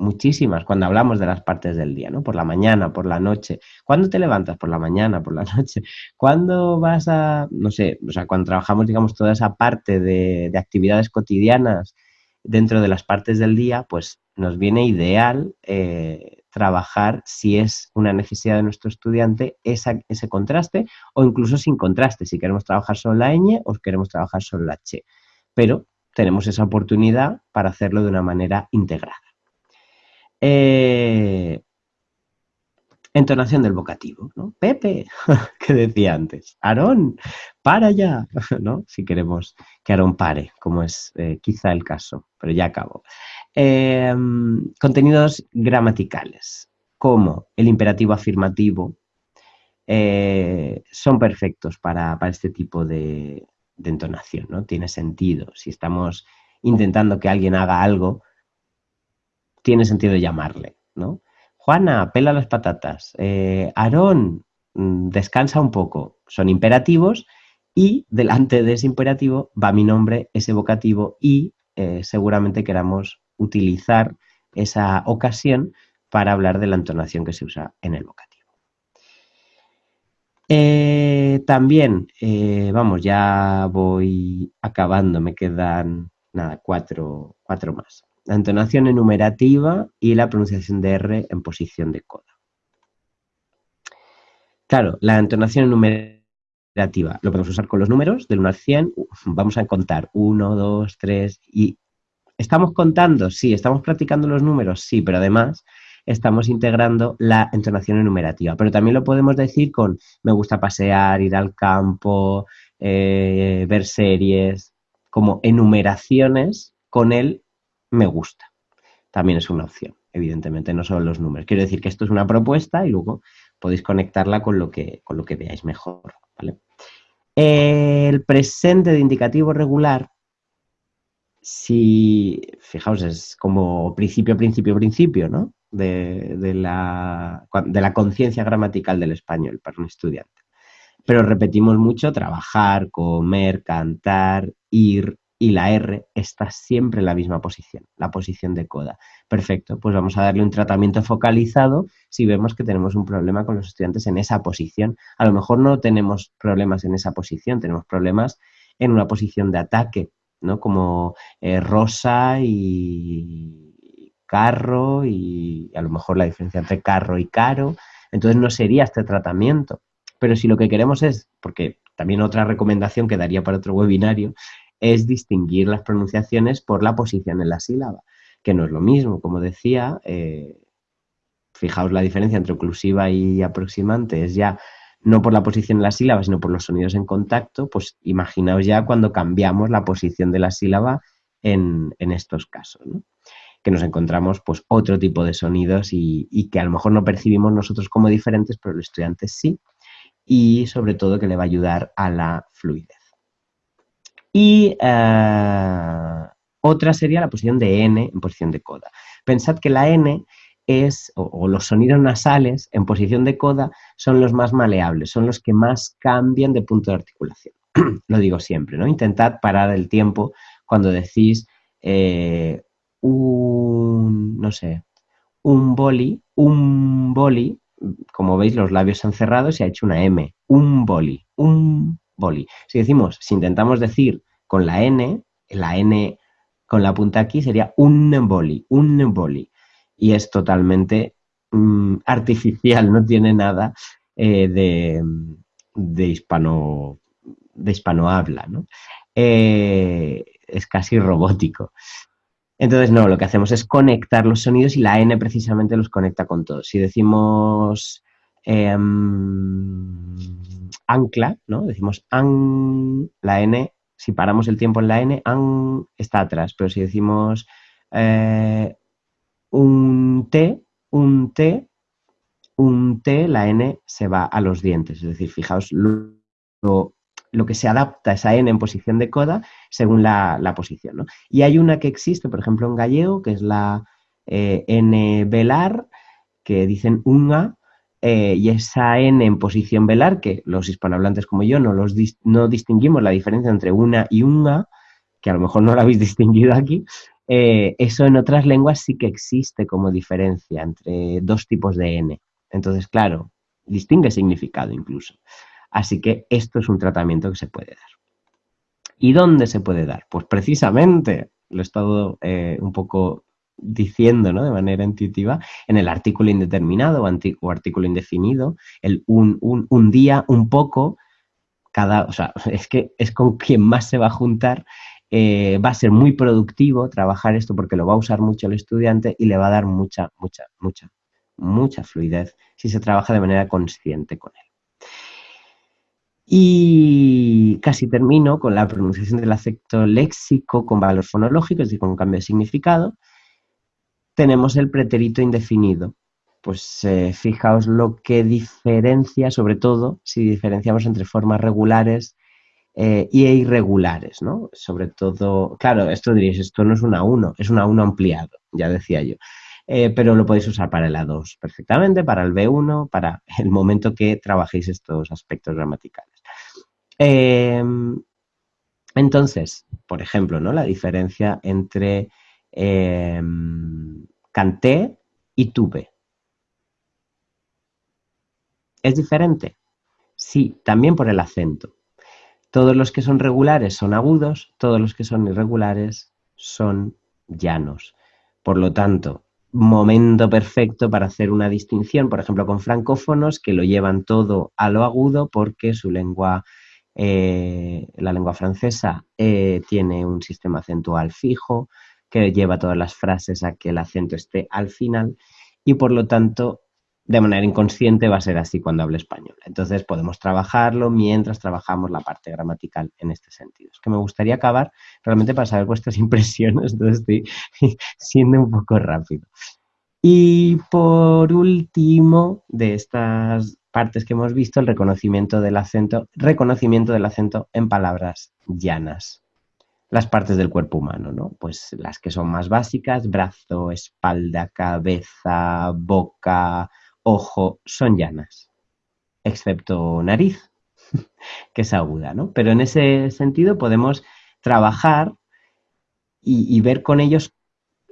Muchísimas, cuando hablamos de las partes del día, ¿no? Por la mañana, por la noche. ¿Cuándo te levantas? Por la mañana, por la noche. ¿Cuándo vas a, no sé, o sea, cuando trabajamos, digamos, toda esa parte de, actividades cotidianas dentro de las partes del día, pues nos viene ideal eh, trabajar si es una necesidad de nuestro estudiante ese contraste o incluso sin contraste, si queremos trabajar solo la ñ o queremos trabajar solo la che. Pero tenemos esa oportunidad para hacerlo de una manera integrada. Eh, entonación del vocativo, ¿no? Pepe, que decía antes, Aarón, para ya, ¿no? Si queremos que Aarón pare, como es eh, quizá el caso, pero ya acabo. Em, contenidos gramaticales, como el imperativo afirmativo, eh, son perfectos para, este tipo de, entonación, ¿no? Tiene sentido. Si estamos intentando que alguien haga algo, tiene sentido llamarle, ¿no? Juana, pela las patatas. Eh, Aarón, mm, descansa un poco. Son imperativos y delante de ese imperativo va mi nombre, ese vocativo y eh, seguramente queramos utilizar esa ocasión para hablar de la entonación que se usa en el vocativo. Eh, también, vamos, ya voy acabando, me quedan nada, cuatro, cuatro más. La entonación enumerativa y la pronunciación de R en posición de coda. Claro, la entonación enumerativa lo podemos usar con los números del 1 al 100. Vamos a contar 1, 2, 3 y ¿Estamos contando? Sí. ¿Estamos practicando los números? Sí, pero además estamos integrando la entonación enumerativa. Pero también lo podemos decir con me gusta pasear, ir al campo, eh, ver series, como enumeraciones con el me gusta. También es una opción, evidentemente, no solo los números. Quiero decir que esto es una propuesta y luego podéis conectarla con lo que, con lo que veáis mejor. El presente de indicativo regular si, fijaos, es como principio, principio, principio, ¿no? De, la, de la conciencia gramatical del español para un estudiante. Pero repetimos mucho, trabajar, comer, cantar, ir, y la R está siempre en la misma posición, la posición de coda. Perfecto, pues vamos a darle un tratamiento focalizado si vemos que tenemos un problema con los estudiantes en esa posición. A lo mejor no tenemos problemas en esa posición, tenemos problemas en una posición de ataque, ¿no? Como eh, rosa y carro y a lo mejor la diferencia entre carro y caro. Entonces no sería este tratamiento. Pero si lo que queremos es, porque también otra recomendación que daría para otro webinario, es distinguir las pronunciaciones por la posición en la sílaba, que no es lo mismo. Como decía, eh, fijaos la diferencia entre oclusiva y aproximante, es ya no por la posición de la sílaba, sino por los sonidos en contacto, pues imaginaos ya cuando cambiamos la posición de la sílaba en, estos casos, que nos encontramos pues otro tipo de sonidos y, que a lo mejor no percibimos nosotros como diferentes, pero el estudiante sí, y sobre todo que le va a ayudar a la fluidez. Y eh, otra sería la posición de N en posición de coda. Pensad que la N es, o, los sonidos nasales en posición de coda son los más maleables, son los que más cambian de punto de articulación. Lo digo siempre, ¿no? Intentad parar el tiempo cuando decís eh, un, no sé, un boli, un boli, como veis los labios han cerrado y ha hecho una M, un boli, un Si decimos, si intentamos decir con la N, la N con la punta aquí sería un boli, un boli. Y es totalmente mm, artificial, no tiene nada eh, de, de, hispano, de hispanohabla, ¿no? Eh, es casi robótico. Entonces, no, lo que hacemos es conectar los sonidos y la N precisamente los conecta con todos. Si decimos em, ancla, ¿no? Decimos an, la N, si paramos el tiempo en la N, an está atrás, pero si decimos eh, un T, un T, un T, la N se va a los dientes. Es decir, fijaos lo lo que se adapta esa N en posición de coda según la, posición. ¿no? Y hay una que existe, por ejemplo, en gallego, que es la eh, N velar, que dicen unga, eh, y esa N en posición velar, que los hispanohablantes como yo no, los no distinguimos la diferencia entre una y unga, que a lo mejor no lo habéis distinguido aquí, eh, eso en otras lenguas sí que existe como diferencia entre dos tipos de N. Entonces, claro, distingue significado incluso. Así que esto es un tratamiento que se puede dar. ¿Y dónde se puede dar? Pues precisamente, lo he estado eh, un poco diciendo ¿no? de manera intuitiva, en el artículo indeterminado o, artículo indefinido, el un, un, día, un poco, cada, o sea, es que es con quien más se va a juntar, eh, va a ser muy productivo trabajar esto porque lo va a usar mucho el estudiante y le va a dar mucha, mucha, mucha, mucha fluidez si se trabaja de manera consciente con él. Y casi termino con la pronunciación del acepto léxico con valor fonológico, es decir, con cambio de significado. Tenemos el pretérito indefinido. Pues eh, fijaos lo que diferencia, sobre todo si diferenciamos entre formas regulares eh, y irregulares, ¿no? Sobre todo, claro, esto diréis, esto no es una 1, es una 1 ampliado, ya decía yo. Eh, pero lo podéis usar para el A2 perfectamente, para el B1, para el momento que trabajéis estos aspectos gramaticales. Em, entonces, por ejemplo, ¿no? la diferencia entre em, canté y tuve. ¿Es diferente? Sí, también por el acento. Todos los que son regulares son agudos, todos los que son irregulares son llanos. Por lo tanto, momento perfecto para hacer una distinción, por ejemplo, con francófonos que lo llevan todo a lo agudo porque su lengua eh, la lengua francesa eh, tiene un sistema acentual fijo que lleva todas las frases a que el acento esté al final y por lo tanto de manera inconsciente va a ser así cuando hable español. Entonces podemos trabajarlo mientras trabajamos la parte gramatical en este sentido. Es que me gustaría acabar realmente para saber vuestras impresiones, entonces estoy siendo un poco rápido. Y por último, de estas partes que hemos visto, el reconocimiento del acento, reconocimiento del acento en palabras llanas. Las partes del cuerpo humano, ¿no? Pues las que son más básicas, brazo, espalda, cabeza, boca, ojo, son llanas, excepto nariz, que es aguda, ¿no? Pero en ese sentido podemos trabajar y, ver con ellos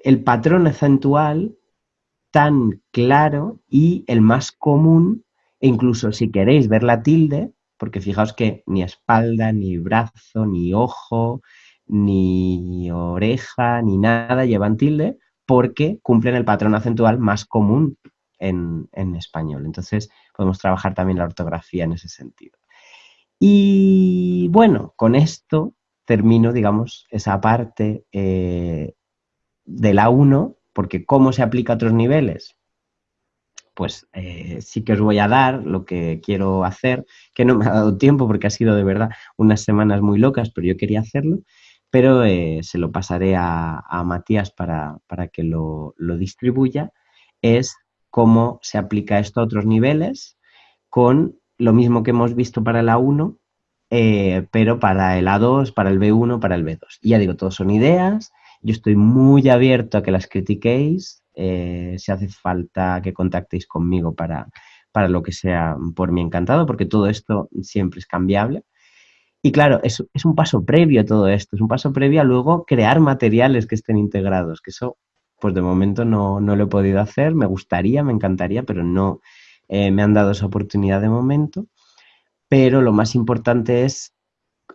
el patrón acentual tan claro y el más común e incluso si queréis ver la tilde, porque fijaos que ni espalda, ni brazo, ni ojo, ni oreja, ni nada llevan tilde, porque cumplen el patrón acentual más común en, español. Entonces podemos trabajar también la ortografía en ese sentido. Y bueno, con esto termino, digamos, esa parte eh, de la 1, porque ¿cómo se aplica a otros niveles? pues eh, sí que os voy a dar lo que quiero hacer, que no me ha dado tiempo porque ha sido de verdad unas semanas muy locas, pero yo quería hacerlo, pero eh, se lo pasaré a, Matías para, que lo, distribuya, es cómo se aplica esto a otros niveles con lo mismo que hemos visto para 1, eh, pero para el A2, para el B1, para el B2. Y ya digo, todos son ideas, yo estoy muy abierto a que las critiquéis, eh, si hace falta que contactéis conmigo para, para lo que sea por mí encantado, porque todo esto siempre es cambiable. Y claro, es, un paso previo a todo esto, es un paso previo a luego crear materiales que estén integrados, que eso pues de momento no, lo he podido hacer, me gustaría, me encantaría, pero no eh, me han dado esa oportunidad de momento. Pero lo más importante es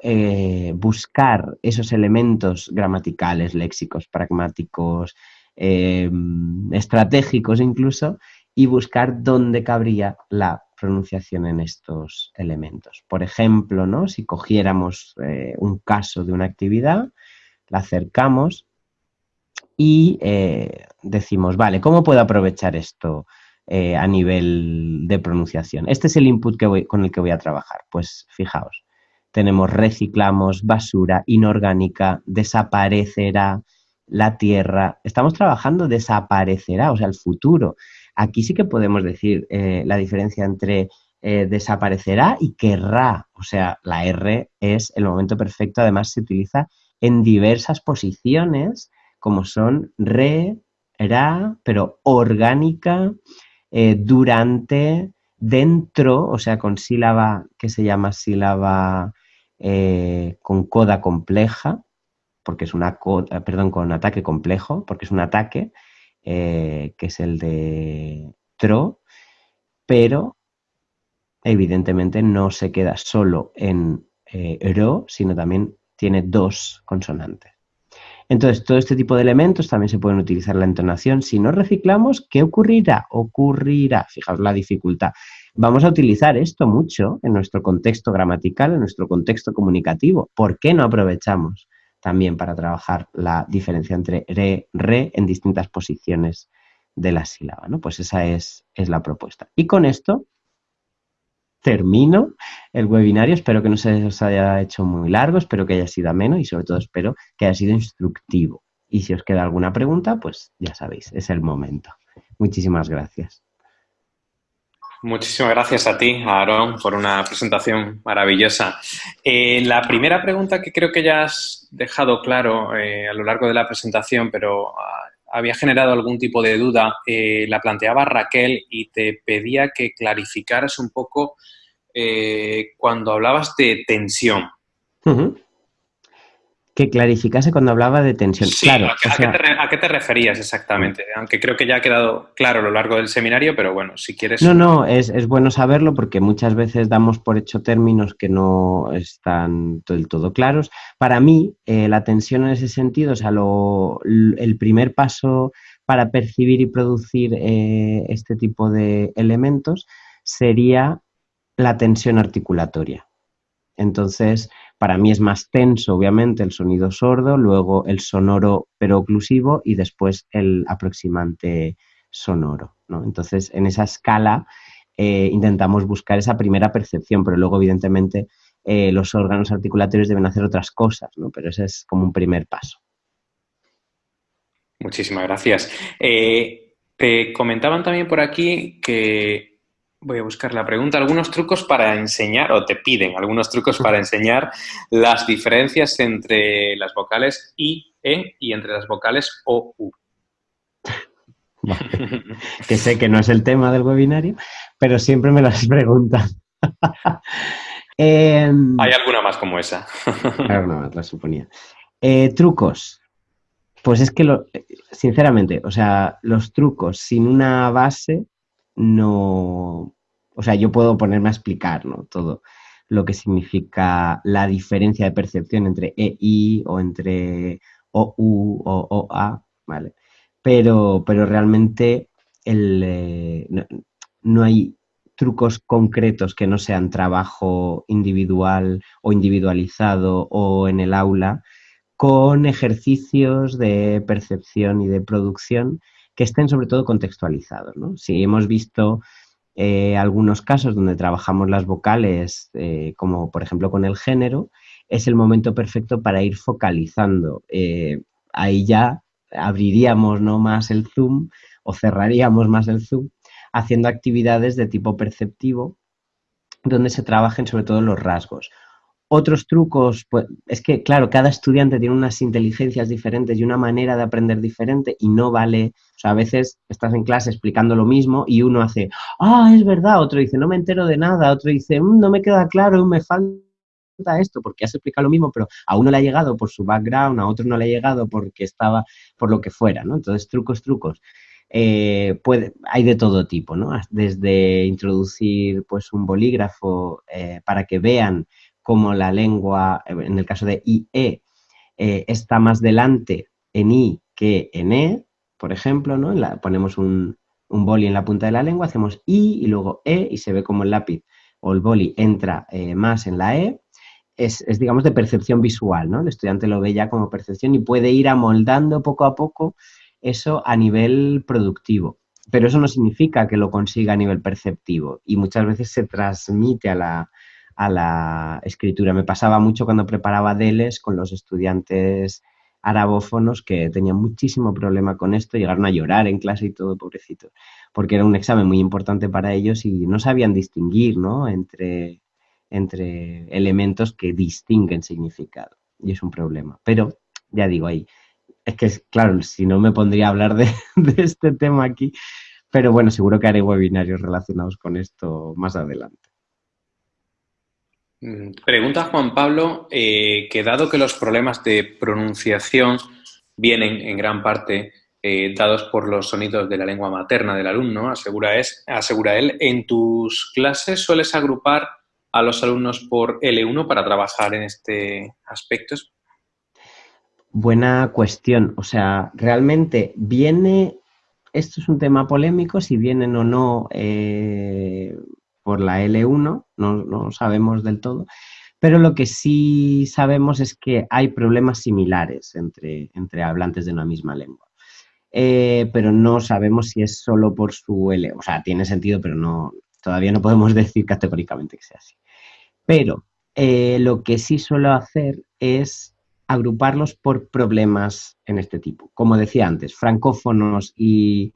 eh, buscar esos elementos gramaticales, léxicos, pragmáticos, em, estratégicos incluso, y buscar dónde cabría la pronunciación en estos elementos. Por ejemplo, ¿no? si cogiéramos eh, un caso de una actividad, la acercamos y eh, decimos, vale, ¿cómo puedo aprovechar esto eh, a nivel de pronunciación? Este es el input que voy, con el que voy a trabajar. Pues fijaos, tenemos reciclamos, basura, inorgánica, desaparecerá, la tierra. Estamos trabajando desaparecerá, o sea, el futuro. Aquí sí que podemos decir eh, la diferencia entre desaparecerá y querrá. O sea, la R es el momento perfecto, además se utiliza en diversas posiciones como son re, ra, pero orgánica, eh, durante, dentro, o sea, con sílaba que se llama sílaba eh, con coda compleja, porque es una coda, perdón, con ataque complejo, porque es un ataque, eh, que es el de tro, pero evidentemente no se queda solo en ro, sino también tiene dos consonantes. Entonces, todo este tipo de elementos también se pueden utilizar en la entonación. Si no reciclamos, ¿qué ocurrirá? Ocurrirá, fijaos la dificultad. Vamos a utilizar esto mucho en nuestro contexto gramatical, en nuestro contexto comunicativo. ¿Por qué no aprovechamos también para trabajar la diferencia entre re, re en distintas posiciones de la sílaba? ¿no? Pues esa es, es la propuesta. Y con esto termino el webinario. Espero que no se os haya hecho muy largo, espero que haya sido ameno y sobre todo espero que haya sido instructivo. Y si os queda alguna pregunta, pues ya sabéis, es el momento. Muchísimas gracias. Muchísimas gracias a ti, Aaron, por una presentación maravillosa. Eh, la primera pregunta que creo que ya has dejado claro eh, a lo largo de la presentación, pero ah, había generado algún tipo de duda, eh, la planteaba Raquel y te pedía que clarificaras un poco eh, cuando hablabas de tensión. Que clarificase cuando hablaba de tensión. claro, ¿a, qué, te, referías exactamente? Aunque creo que ya ha quedado claro a lo largo del seminario, pero bueno, si quieres... No, no, es, bueno saberlo porque muchas veces damos por hecho términos que no están del todo claros. Para mí, eh, la tensión en ese sentido, o sea, el primer paso para percibir y producir eh, este tipo de elementos sería la tensión articulatoria. Entonces, para mí es más tenso, obviamente, el sonido sordo, luego el sonoro pero oclusivo y después el aproximante sonoro. Entonces, en esa escala eh, intentamos buscar esa primera percepción, pero luego, evidentemente, eh, los órganos articulatorios deben hacer otras cosas, ¿no? pero ese es como un primer paso. Muchísimas gracias. Eh, te comentaban también por aquí que voy a buscar la pregunta, algunos trucos para enseñar, o te piden algunos trucos para enseñar las diferencias entre las vocales I, E y entre las vocales O, U. que sé que no es el tema del webinario, pero siempre me las preguntan. Em, Hay alguna más como esa. alguna más, la suponía. Eh, trucos. Pues es que, lo, sinceramente, o sea, los trucos sin una base no, o sea, yo puedo ponerme a explicar ¿no? todo lo que significa la diferencia de percepción entre EI o entre OU o OA, ¿vale? Pero, pero realmente el, eh, no, hay trucos concretos que no sean trabajo individual o individualizado o en el aula con ejercicios de percepción y de producción que estén sobre todo contextualizados. ¿no? Si hemos visto eh, algunos casos donde trabajamos las vocales, eh, como por ejemplo con el género, es el momento perfecto para ir focalizando. Eh, ahí ya abriríamos ¿no? más el zoom o cerraríamos más el zoom haciendo actividades de tipo perceptivo donde se trabajen sobre todo los rasgos. Otros trucos, pues es que, claro, cada estudiante tiene unas inteligencias diferentes y una manera de aprender diferente y no vale, o sea, a veces estás en clase explicando lo mismo y uno hace, ah, es verdad, otro dice, no me entero de nada, otro dice, mm, no me queda claro, me falta esto porque has explicado lo mismo, pero a uno le ha llegado por su background, a otro no le ha llegado porque estaba por lo que fuera, ¿no? Entonces, trucos, trucos. Eh, puede, hay de todo tipo, ¿no? Desde introducir pues un bolígrafo eh, para que vean cómo la lengua, en el caso de IE, eh, está más delante en I que en E, por ejemplo, ¿no? La, ponemos un, un, boli en la punta de la lengua, hacemos I y luego E y se ve como el lápiz o el boli entra más en la E es, digamos, de percepción visual, ¿no? El estudiante lo ve ya como percepción y puede ir amoldando poco a poco eso a nivel productivo. Pero eso no significa que lo consiga a nivel perceptivo y muchas veces se transmite a la, a la escritura. Me pasaba mucho cuando preparaba DELES con los estudiantes arabófonos que tenían muchísimo problema con esto, llegaron a llorar en clase y todo, pobrecitos, porque era un examen muy importante para ellos y no sabían distinguir ¿no? entre entre elementos que distinguen significado. Y es un problema. Pero, ya digo, ahí, es que, claro, si no me pondría a hablar de, este tema aquí, pero bueno, seguro que haré webinarios relacionados con esto más adelante. Pregunta Juan Pablo, eh, que dado que los problemas de pronunciación vienen en gran parte eh, dados por los sonidos de la lengua materna del alumno, asegura, es, asegura él, ¿en tus clases sueles agrupar a los alumnos por L1 para trabajar en este aspecto? Buena cuestión. O sea, realmente viene, esto es un tema polémico, si vienen o no eh, por la L1, no, no sabemos del todo, pero lo que sí sabemos es que hay problemas similares entre, entre hablantes de una misma lengua. Eh, pero no sabemos si es solo por su L, o sea, tiene sentido, pero no, todavía no podemos decir categóricamente que sea así. Pero eh, lo que sí suelo hacer es agruparlos por problemas en este tipo. Como decía antes, francófonos y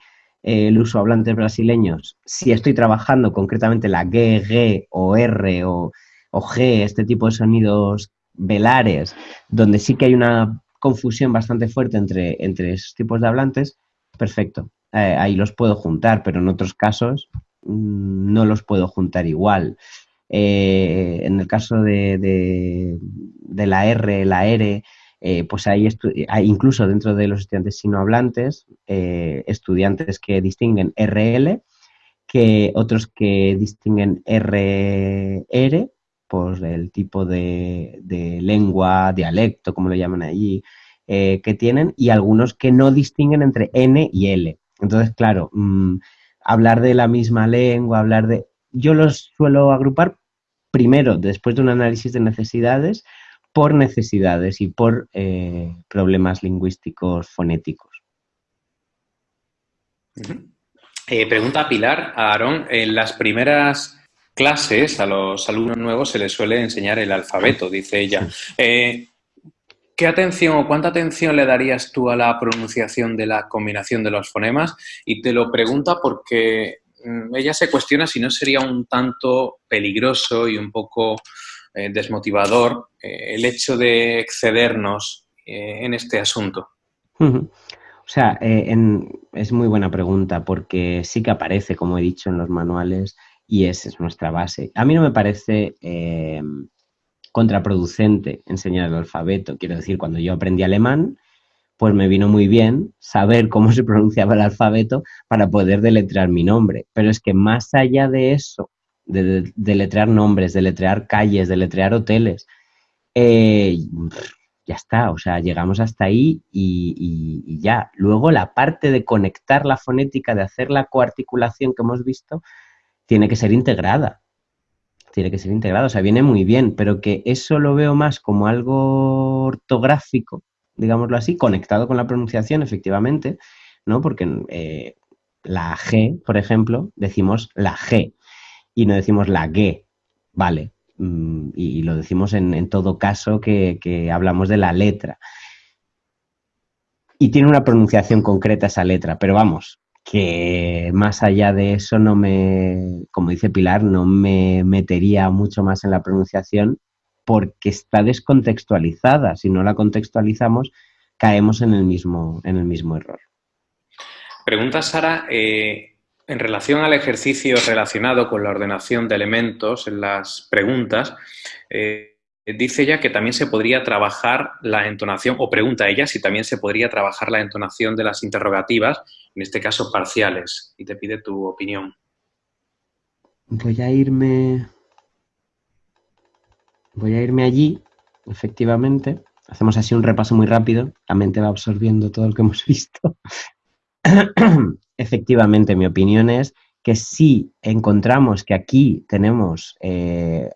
eh, el uso hablantes brasileños, si estoy trabajando concretamente la G, G o R o, G, este tipo de sonidos velares, donde sí que hay una confusión bastante fuerte entre, entre esos tipos de hablantes, perfecto. Eh, ahí los puedo juntar, pero en otros casos mm, no los puedo juntar igual. Eh, en el caso de, la R, la R, eh, pues hay, incluso dentro de los estudiantes sinohablantes, eh, estudiantes que distinguen RL, que otros que distinguen RR, pues el tipo de, lengua, dialecto, como lo llaman allí, que tienen, y algunos que no distinguen entre N y L. Entonces, claro, mm, hablar de la misma lengua, hablar de yo los suelo agrupar primero, después de un análisis de necesidades, por necesidades y por eh, problemas lingüísticos fonéticos. Eh, pregunta Pilar a Aarón, en las primeras clases a los alumnos nuevos se les suele enseñar el alfabeto, dice ella. Eh, ¿Qué atención o cuánta atención le darías tú a la pronunciación de la combinación de los fonemas? Y te lo pregunta porque Mm, ella se cuestiona si no sería un tanto peligroso y un poco eh, desmotivador eh, el hecho de excedernos eh, en este asunto. O sea, es muy buena pregunta porque sí que aparece, como he dicho, en los manuales y esa es nuestra base. A mí no me parece contraproducente enseñar el alfabeto. Quiero decir, cuando yo aprendí alemán, pues me vino muy bien saber cómo se pronunciaba el alfabeto para poder deletrear mi nombre. Pero es que más allá de eso, de deletrear nombres, deletrear calles, deletrear hoteles, eh, ya está, o sea, llegamos hasta ahí y, ya. Luego la parte de conectar la fonética, de hacer la coarticulación que hemos visto, tiene que ser integrada. Tiene que ser integrada, o sea, viene muy bien, pero que eso lo veo más como algo ortográfico digámoslo así, conectado con la pronunciación, efectivamente, ¿no? Porque eh, la G, por ejemplo, decimos la G y no decimos la G, ¿vale? Mm, y, lo decimos en, todo caso que, hablamos de la letra. Y tiene una pronunciación concreta esa letra, pero vamos, que más allá de eso no me, como dice Pilar, no me metería mucho más en la pronunciación porque está descontextualizada. Si no la contextualizamos, caemos en el mismo, en el mismo error. Pregunta Sara, eh, en relación al ejercicio relacionado con la ordenación de elementos en las preguntas, eh, dice ella que también se podría trabajar la entonación, o pregunta ella si también se podría trabajar la entonación de las interrogativas, en este caso parciales, y te pide tu opinión. Voy a irme. Voy a irme allí, efectivamente. Hacemos así un repaso muy rápido. La mente va absorbiendo todo lo que hemos visto. Efectivamente, mi opinión es que si encontramos que aquí tenemos eh,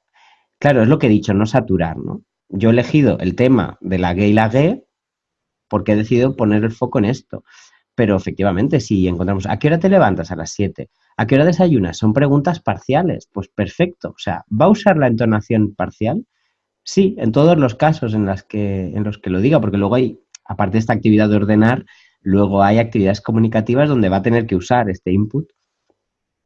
Claro, es lo que he dicho, no saturar, ¿no? Yo he elegido el tema de la gay y la gay porque he decidido poner el foco en esto. Pero efectivamente, si encontramos, ¿a qué hora te levantas? A las 7. ¿A qué hora desayunas? Son preguntas parciales. Pues perfecto. O sea, ¿va a usar la entonación parcial? Sí, en todos los casos en, las que, en los que lo diga, porque luego hay, aparte de esta actividad de ordenar, luego hay actividades comunicativas donde va a tener que usar este input.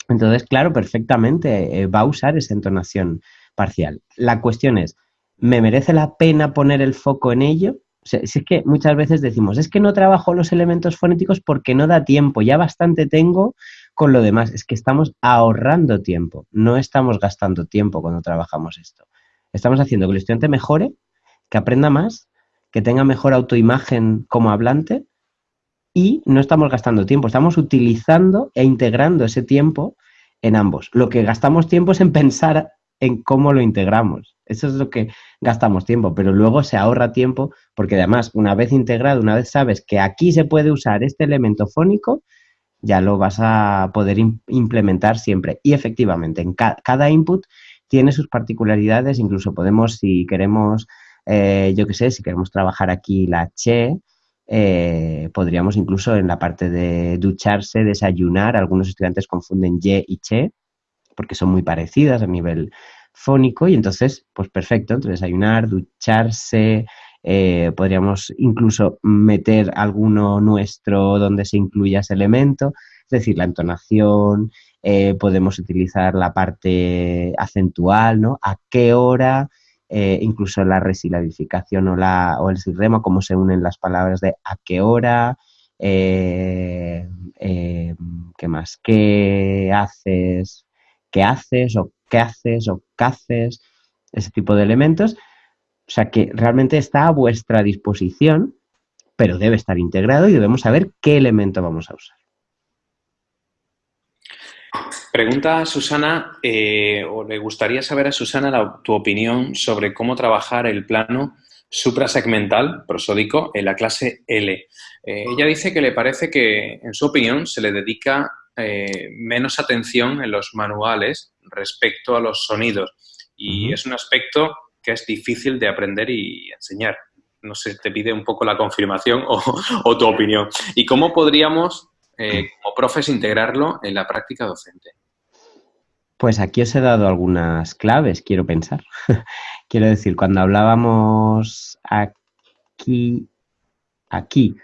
Entonces, claro, perfectamente eh, va a usar esa entonación parcial. La cuestión es, ¿me merece la pena poner el foco en ello? si es que muchas veces decimos, es que no trabajo los elementos fonéticos porque no da tiempo, ya bastante tengo con lo demás. Es que estamos ahorrando tiempo, no estamos gastando tiempo cuando trabajamos esto. Estamos haciendo que el estudiante mejore, que aprenda más, que tenga mejor autoimagen como hablante y no estamos gastando tiempo, estamos utilizando e integrando ese tiempo en ambos. Lo que gastamos tiempo es en pensar en cómo lo integramos. Eso es lo que gastamos tiempo, pero luego se ahorra tiempo porque además una vez integrado, una vez sabes que aquí se puede usar este elemento fónico, ya lo vas a poder implementar siempre. Y efectivamente, en cada input tiene sus particularidades, incluso podemos, si queremos, eh, yo qué sé, si queremos trabajar aquí la che, eh, podríamos incluso en la parte de ducharse, desayunar, algunos estudiantes confunden ye y che, porque son muy parecidas a nivel fónico y entonces, pues perfecto, entre desayunar, ducharse, eh, podríamos incluso meter alguno nuestro donde se incluya ese elemento, es decir, la entonación, eh, podemos utilizar la parte acentual, ¿no? ¿A qué hora? Eh, incluso la resilabificación o, el sirrema, cómo se unen las palabras de a qué hora, ¿qué más? ¿Qué haces? qué haces o qué haces o qué haces, ese tipo de elementos. O sea que realmente está a vuestra disposición, pero debe estar integrado y debemos saber qué elemento vamos a usar. Pregunta a Susana, eh, o le gustaría saber a Susana tu opinión sobre cómo trabajar el plano suprasegmental prosódico en la clase L. Eh, ella dice que le parece que, en su opinión, se le dedica eh, menos atención en los manuales respecto a los sonidos. Y es un aspecto que es difícil de aprender y enseñar. No sé, te pide un poco la confirmación o, tu opinión. ¿Y cómo podríamos, eh, como profes, integrarlo en la práctica docente? Pues aquí os he dado algunas claves, quiero pensar. quiero decir, cuando hablábamos aquí, aquí,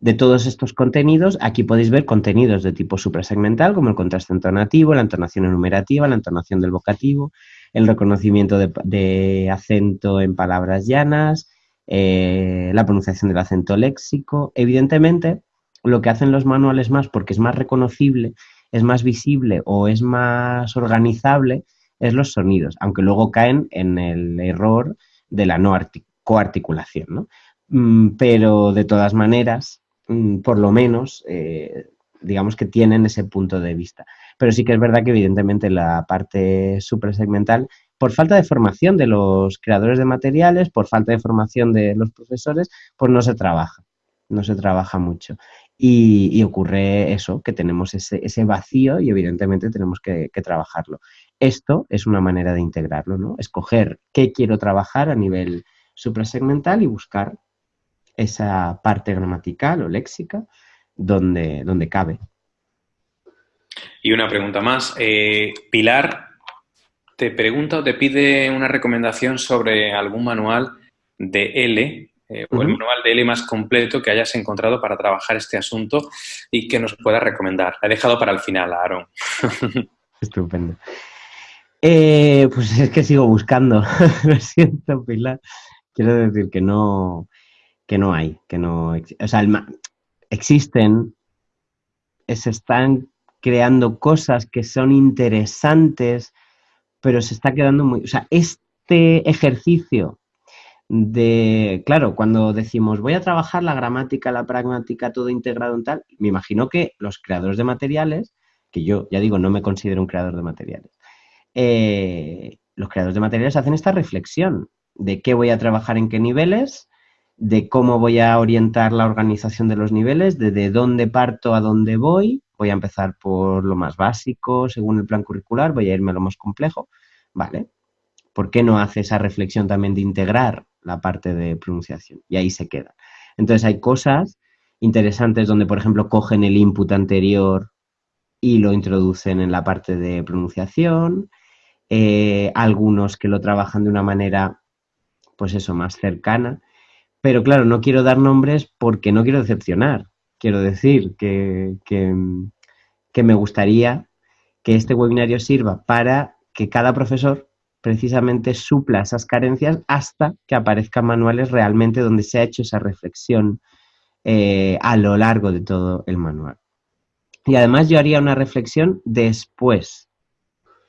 de todos estos contenidos, aquí podéis ver contenidos de tipo suprasegmental, como el contraste entonativo, la entonación enumerativa, la entonación del vocativo, el reconocimiento de, acento en palabras llanas, eh, la pronunciación del acento léxico. Evidentemente, lo que hacen los manuales más, porque es más reconocible, es más visible o es más organizable, es los sonidos, aunque luego caen en el error de la no coarticulación. ¿no? Mm, pero de todas maneras, Mm, por lo menos, eh, digamos que tienen ese punto de vista. Pero sí que es verdad que evidentemente la parte suprasegmental, por falta de formación de los creadores de materiales, por falta de formación de los profesores, pues no se trabaja, no se trabaja mucho. Y, ocurre eso, que tenemos ese, vacío y evidentemente tenemos que, trabajarlo. Esto es una manera de integrarlo, ¿no? Escoger qué quiero trabajar a nivel suprasegmental y buscar esa parte gramatical o léxica donde, donde cabe. Y una pregunta más. Eh, Pilar te pregunta o te pide una recomendación sobre algún manual de L eh, o el manual de L más completo que hayas encontrado para trabajar este asunto y que nos pueda recomendar. La he dejado para el final, Aaron. Estupendo. Eh, pues es que sigo buscando. Lo siento, Pilar. Quiero decir que no, que no hay, que no, o sea, existen, se están creando cosas que son interesantes, pero se está quedando muy, o sea, este ejercicio de, claro, cuando decimos voy a trabajar la gramática, la pragmática, todo integrado en tal, me imagino que los creadores de materiales, que yo ya digo, no me considero un creador de materiales, eh, los creadores de materiales hacen esta reflexión de qué voy a trabajar en qué niveles, de cómo voy a orientar la organización de los niveles, de, dónde parto a dónde voy. Voy a empezar por lo más básico, según el plan curricular, voy a irme a lo más complejo. Vale. ¿Por qué no hace esa reflexión también de integrar la parte de pronunciación? Y ahí se queda. Entonces hay cosas interesantes donde, por ejemplo, cogen el input anterior y lo introducen en la parte de pronunciación. Eh, algunos que lo trabajan de una manera, pues eso, más cercana. Pero claro, no quiero dar nombres porque no quiero decepcionar. Quiero decir que, que, me gustaría que este webinario sirva para que cada profesor precisamente supla esas carencias hasta que aparezcan manuales realmente donde se ha hecho esa reflexión eh, a lo largo de todo el manual. Y además yo haría una reflexión después.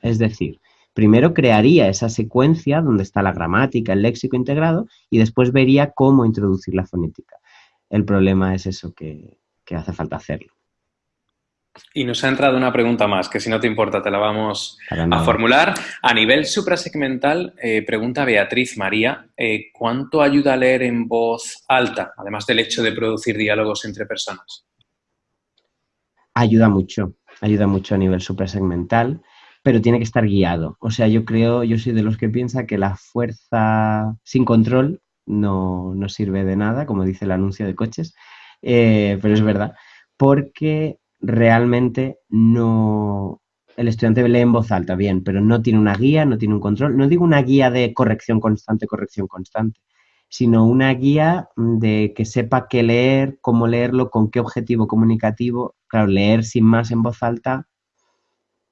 Es decir, primero crearía esa secuencia donde está la gramática, el léxico integrado, y después vería cómo introducir la fonética. El problema es eso que, hace falta hacerlo. Y nos ha entrado una pregunta más, que si no te importa te la vamos a formular. A nivel suprasegmental, eh, pregunta Beatriz María, eh, ¿cuánto ayuda a leer en voz alta, además del hecho de producir diálogos entre personas? Ayuda mucho, ayuda mucho a nivel suprasegmental pero tiene que estar guiado. O sea, yo creo, yo soy de los que piensa que la fuerza sin control no, sirve de nada, como dice el anuncio de coches, eh, pero es verdad, porque realmente no... El estudiante lee en voz alta, bien, pero no tiene una guía, no tiene un control. No digo una guía de corrección constante, corrección constante, sino una guía de que sepa qué leer, cómo leerlo, con qué objetivo comunicativo. Claro, leer sin más en voz alta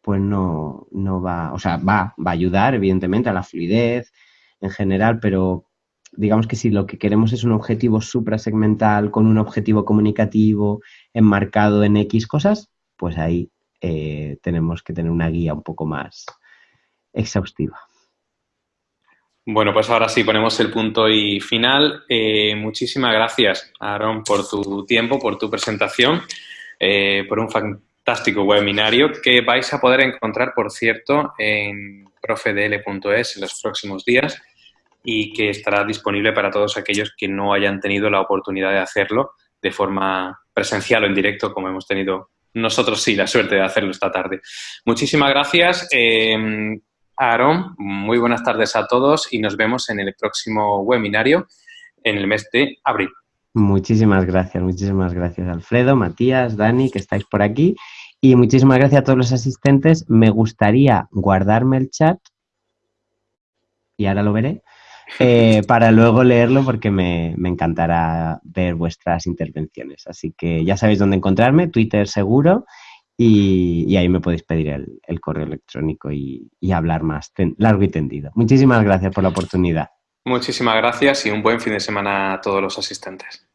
pues no, no va, o sea, va, va a ayudar evidentemente a la fluidez en general, pero digamos que si lo que queremos es un objetivo suprasegmental con un objetivo comunicativo enmarcado en X cosas, pues ahí eh, tenemos que tener una guía un poco más exhaustiva. Bueno, pues ahora sí ponemos el punto y final. Eh, muchísimas gracias, Aaron, por tu tiempo, por tu presentación, eh, por un fantástico webinario que vais a poder encontrar, por cierto, en profedl.es en los próximos días y que estará disponible para todos aquellos que no hayan tenido la oportunidad de hacerlo de forma presencial o en directo, como hemos tenido nosotros sí la suerte de hacerlo esta tarde. Muchísimas gracias, eh, Aaron. Muy buenas tardes a todos y nos vemos en el próximo webinario en el mes de abril. Muchísimas gracias, muchísimas gracias Alfredo, Matías, Dani, que estáis por aquí. Y muchísimas gracias a todos los asistentes. Me gustaría guardarme el chat, y ahora lo veré, eh, para luego leerlo porque me, encantará ver vuestras intervenciones. Así que ya sabéis dónde encontrarme, Twitter seguro, y, ahí me podéis pedir el, correo electrónico y, hablar más largo y tendido. Muchísimas gracias por la oportunidad. Muchísimas gracias y un buen fin de semana a todos los asistentes.